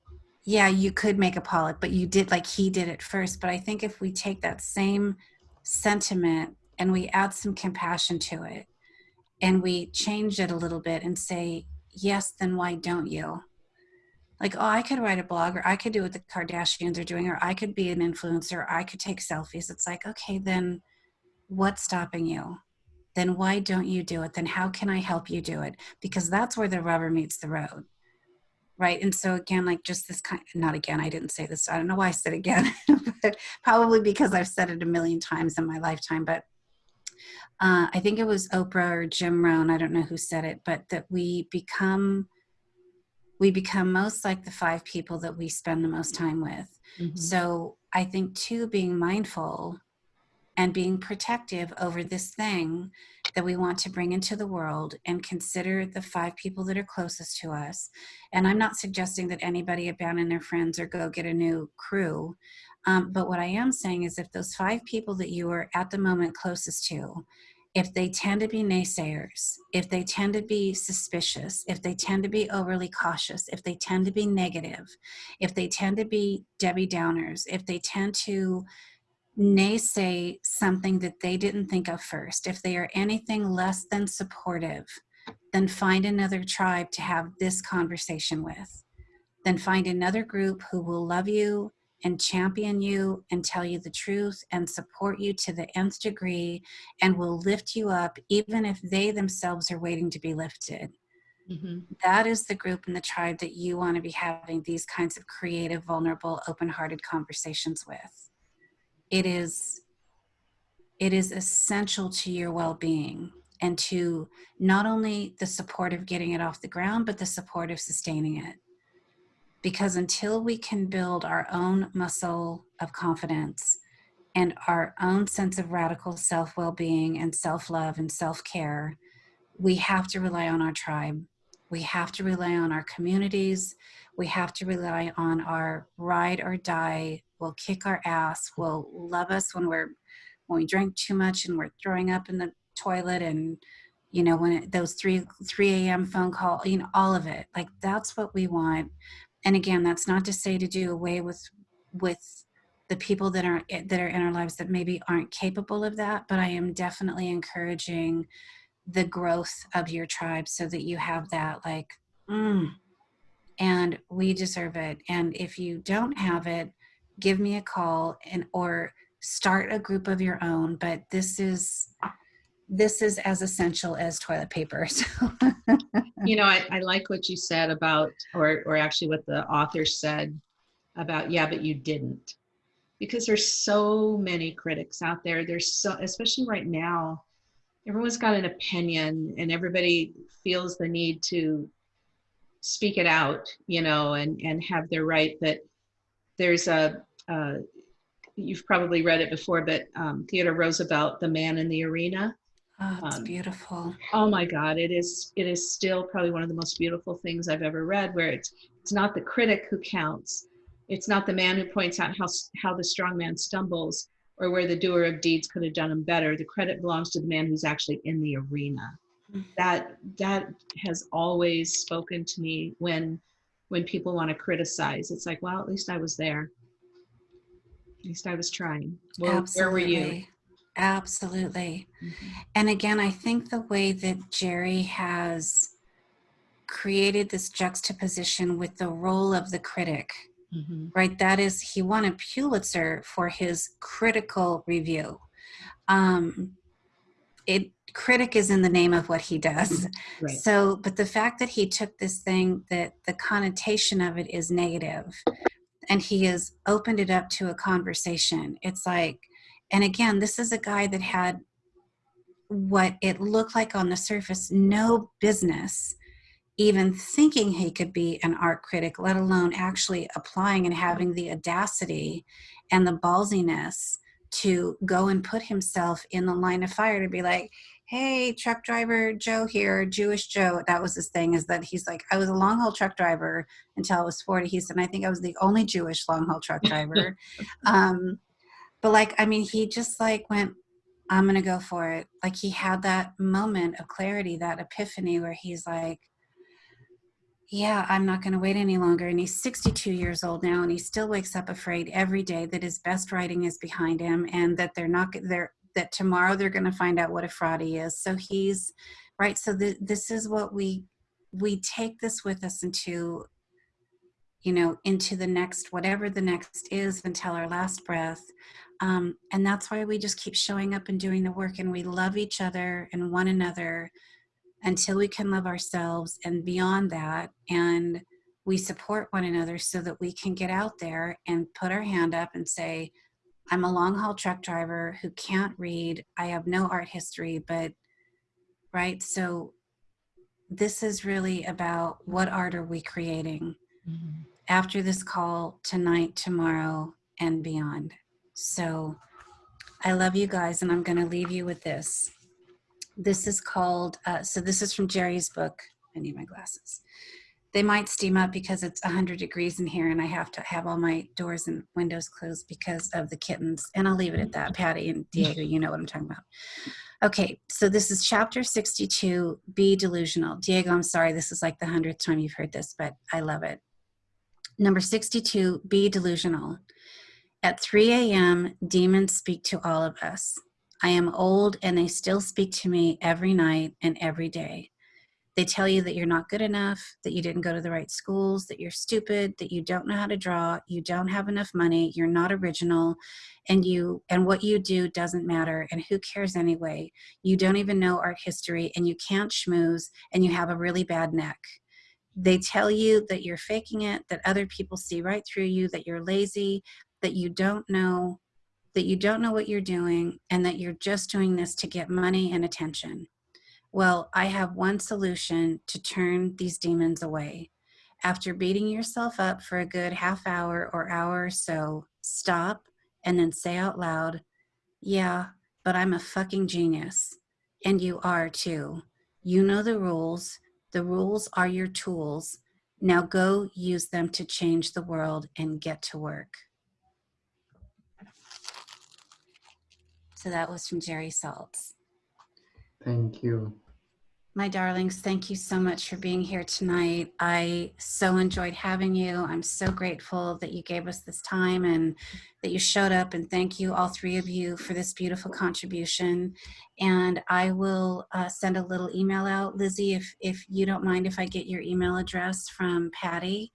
yeah you could make a pollock but you did like he did it first. But i think if we take that same sentiment and we add some compassion to it and we change it a little bit and say yes then why don't you like oh i could write a blog or i could do what the kardashians are doing or i could be an influencer i could take selfies it's like okay then what's stopping you then why don't you do it? Then how can I help you do it? Because that's where the rubber meets the road. Right. And so again, like just this kind not again, I didn't say this. I don't know why I said again, but probably because I've said it a million times in my lifetime. But uh, I think it was Oprah or Jim Rohn, I don't know who said it, but that we become we become most like the five people that we spend the most time with. Mhm. So I think too being mindful and being protective over this thing that we want to bring into the world and consider the five people that are closest to us. And I'm not suggesting that anybody abandon their friends or go get a new crew. Um, but what I am saying is if those five people that you are at the moment closest to, if they tend to be naysayers, if they tend to be suspicious, if they tend to be overly cautious, if they tend to be negative, if they tend to be Debbie Downers, if they tend to naysay something that they didn't think of first, if they are anything less than supportive, then find another tribe to have this conversation with. Then find another group who will love you and champion you and tell you the truth and support you to the nth degree and will lift you up even if they themselves are waiting to be lifted. Mhm. That is the group and the tribe that you want to be having these kinds of creative, vulnerable, open hearted conversations with it is it is essential to your well-being and to not only the support of getting it off the ground but the support of sustaining it because until we can build our own muscle of confidence and our own sense of radical self well-being and self-love and self-care we have to rely on our tribe. We have to rely on our communities. We have to rely on our ride or die. Will kick our ass, will love us when we're when we drink too much and we're throwing up in the toilet and you know when it, those 3 3 a.m phone call you know all of it. Like that's what we want and again that's not to say to do away with with the people that are that are in our lives that maybe aren't capable of that but i am definitely encouraging the growth of your tribe so that you have that like mm, and we deserve it. And if you don't have it give me a call and or start a group of your own. But this is this is as essential as toilet paper so. You know I, I like what you said about or or actually what the author said about yeah but you didn't. Because there's so many critics out there there's so especially right now everyone's got an opinion and everybody feels the need to speak it out you know and and have their right but there's a uh, you've probably read it before but um, theodore roosevelt the man in the arena oh, it's Um, beautiful. oh my god it is it is still probably one of the most beautiful things i've ever read where it's it's not the critic who counts. It's not the man who points out how how the strong man stumbles or where the doer of deeds could have done them better. The credit belongs to the man who's actually in the arena. Mhm. that that has always spoken to me when when people want to criticize. It's like well at least i was there. At least i was trying. Well, where were you absolutely Mhm. and again i think the way that jerry has created this juxtaposition with the role of the critic Mhm. right that is he won a pulitzer for his critical review um it critic is in the name of what he does. Right. So, but the fact that he took this thing that the connotation of it is negative and he has opened it up to a conversation. It's like, and again, this is a guy that had what it looked like on the surface no business even thinking he could be an art critic, let alone actually applying and having the audacity and the ballsiness to go and put himself in the line of fire to be like, hey, truck driver Joe here, Jewish Joe. That was his thing, is that he's like, I was a long haul truck driver until I was 40. He said, I think I was the only Jewish long haul truck driver. um, but like, I mean, he just like went, I'm going to go for it. Like he had that moment of clarity, that epiphany where he's like, yeah, I'm not going to wait any longer. And he's 62 years old now, and he still wakes up afraid every day that his best writing is behind him, and that they're not they're that tomorrow they're going to find out what a fraud he is. So he's right. So this is what we we take this with us into you know into the next whatever the next is until our last breath um, and that's why we just keep showing up and doing the work and we love each other and one another until we can love ourselves and beyond that and we support one another so that we can get out there and put our hand up and say i'm a long haul truck driver who can't read. I have no art history but right? So this is really about what art are we creating mm-hmm. after this call tonight tomorrow and beyond so i love you guys and i'm going to leave you with this this is called, uh, so this is from Jerry's book. I need my glasses. They might steam up because it's 100 degrees in here and I have to have all my doors and windows closed because of the kittens. And I'll leave it at that. Patty and Diego, you know what I'm talking about. Okay, so this is chapter 62, Be Delusional. Diego, I'm sorry, this is like the hundredth time you've heard this, but I love it. Number 62, Be Delusional. At 3 a.m., demons speak to all of us. I am old and they still speak to me every night and every day. They tell you that you're not good enough, that you didn't go to the right schools, that you're stupid, that you don't know how to draw, you don't have enough money, you're not original, and you and what you do doesn't matter and who cares anyway. You don't even know art history and you can't schmooze and you have a really bad neck. They tell you that you're faking it, that other people see right through you, that you're lazy, that you don't know that you don't know what you're doing and that you're just doing this to get money and attention. Well, I have one solution to turn these demons away. After beating yourself up for a good half hour or hour or so, stop and then say out loud, Yeah, but I'm a fucking genius. And you are too. You know the rules. The rules are your tools. Now go use them to change the world and get to work. So that was from Jerry Saltz. Thank you. My darlings, thank you so much for being here tonight. I so enjoyed having you. I'm so grateful that you gave us this time and that you showed up. And thank you, all three of you, for this beautiful contribution. And I will uh, send a little email out. Lizzie, if, if you don't mind if I get your email address from Patty,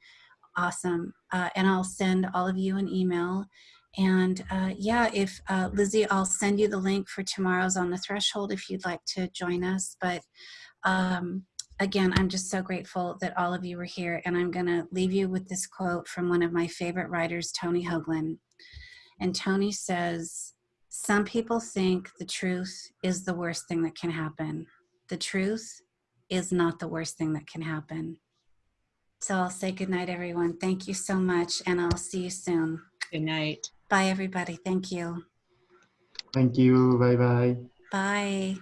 awesome. Uh, and I'll send all of you an email and uh, yeah, if uh, Lizzie, I'll send you the link for tomorrow's on the threshold if you'd like to join us. But um, again, I'm just so grateful that all of you were here. And I'm going to leave you with this quote from one of my favorite writers, Tony Hoagland. And Tony says, Some people think the truth is the worst thing that can happen. The truth is not the worst thing that can happen. So I'll say good night, everyone. Thank you so much, and I'll see you soon. Good night. Bye, everybody. Thank you. Thank you. Bye bye. Bye.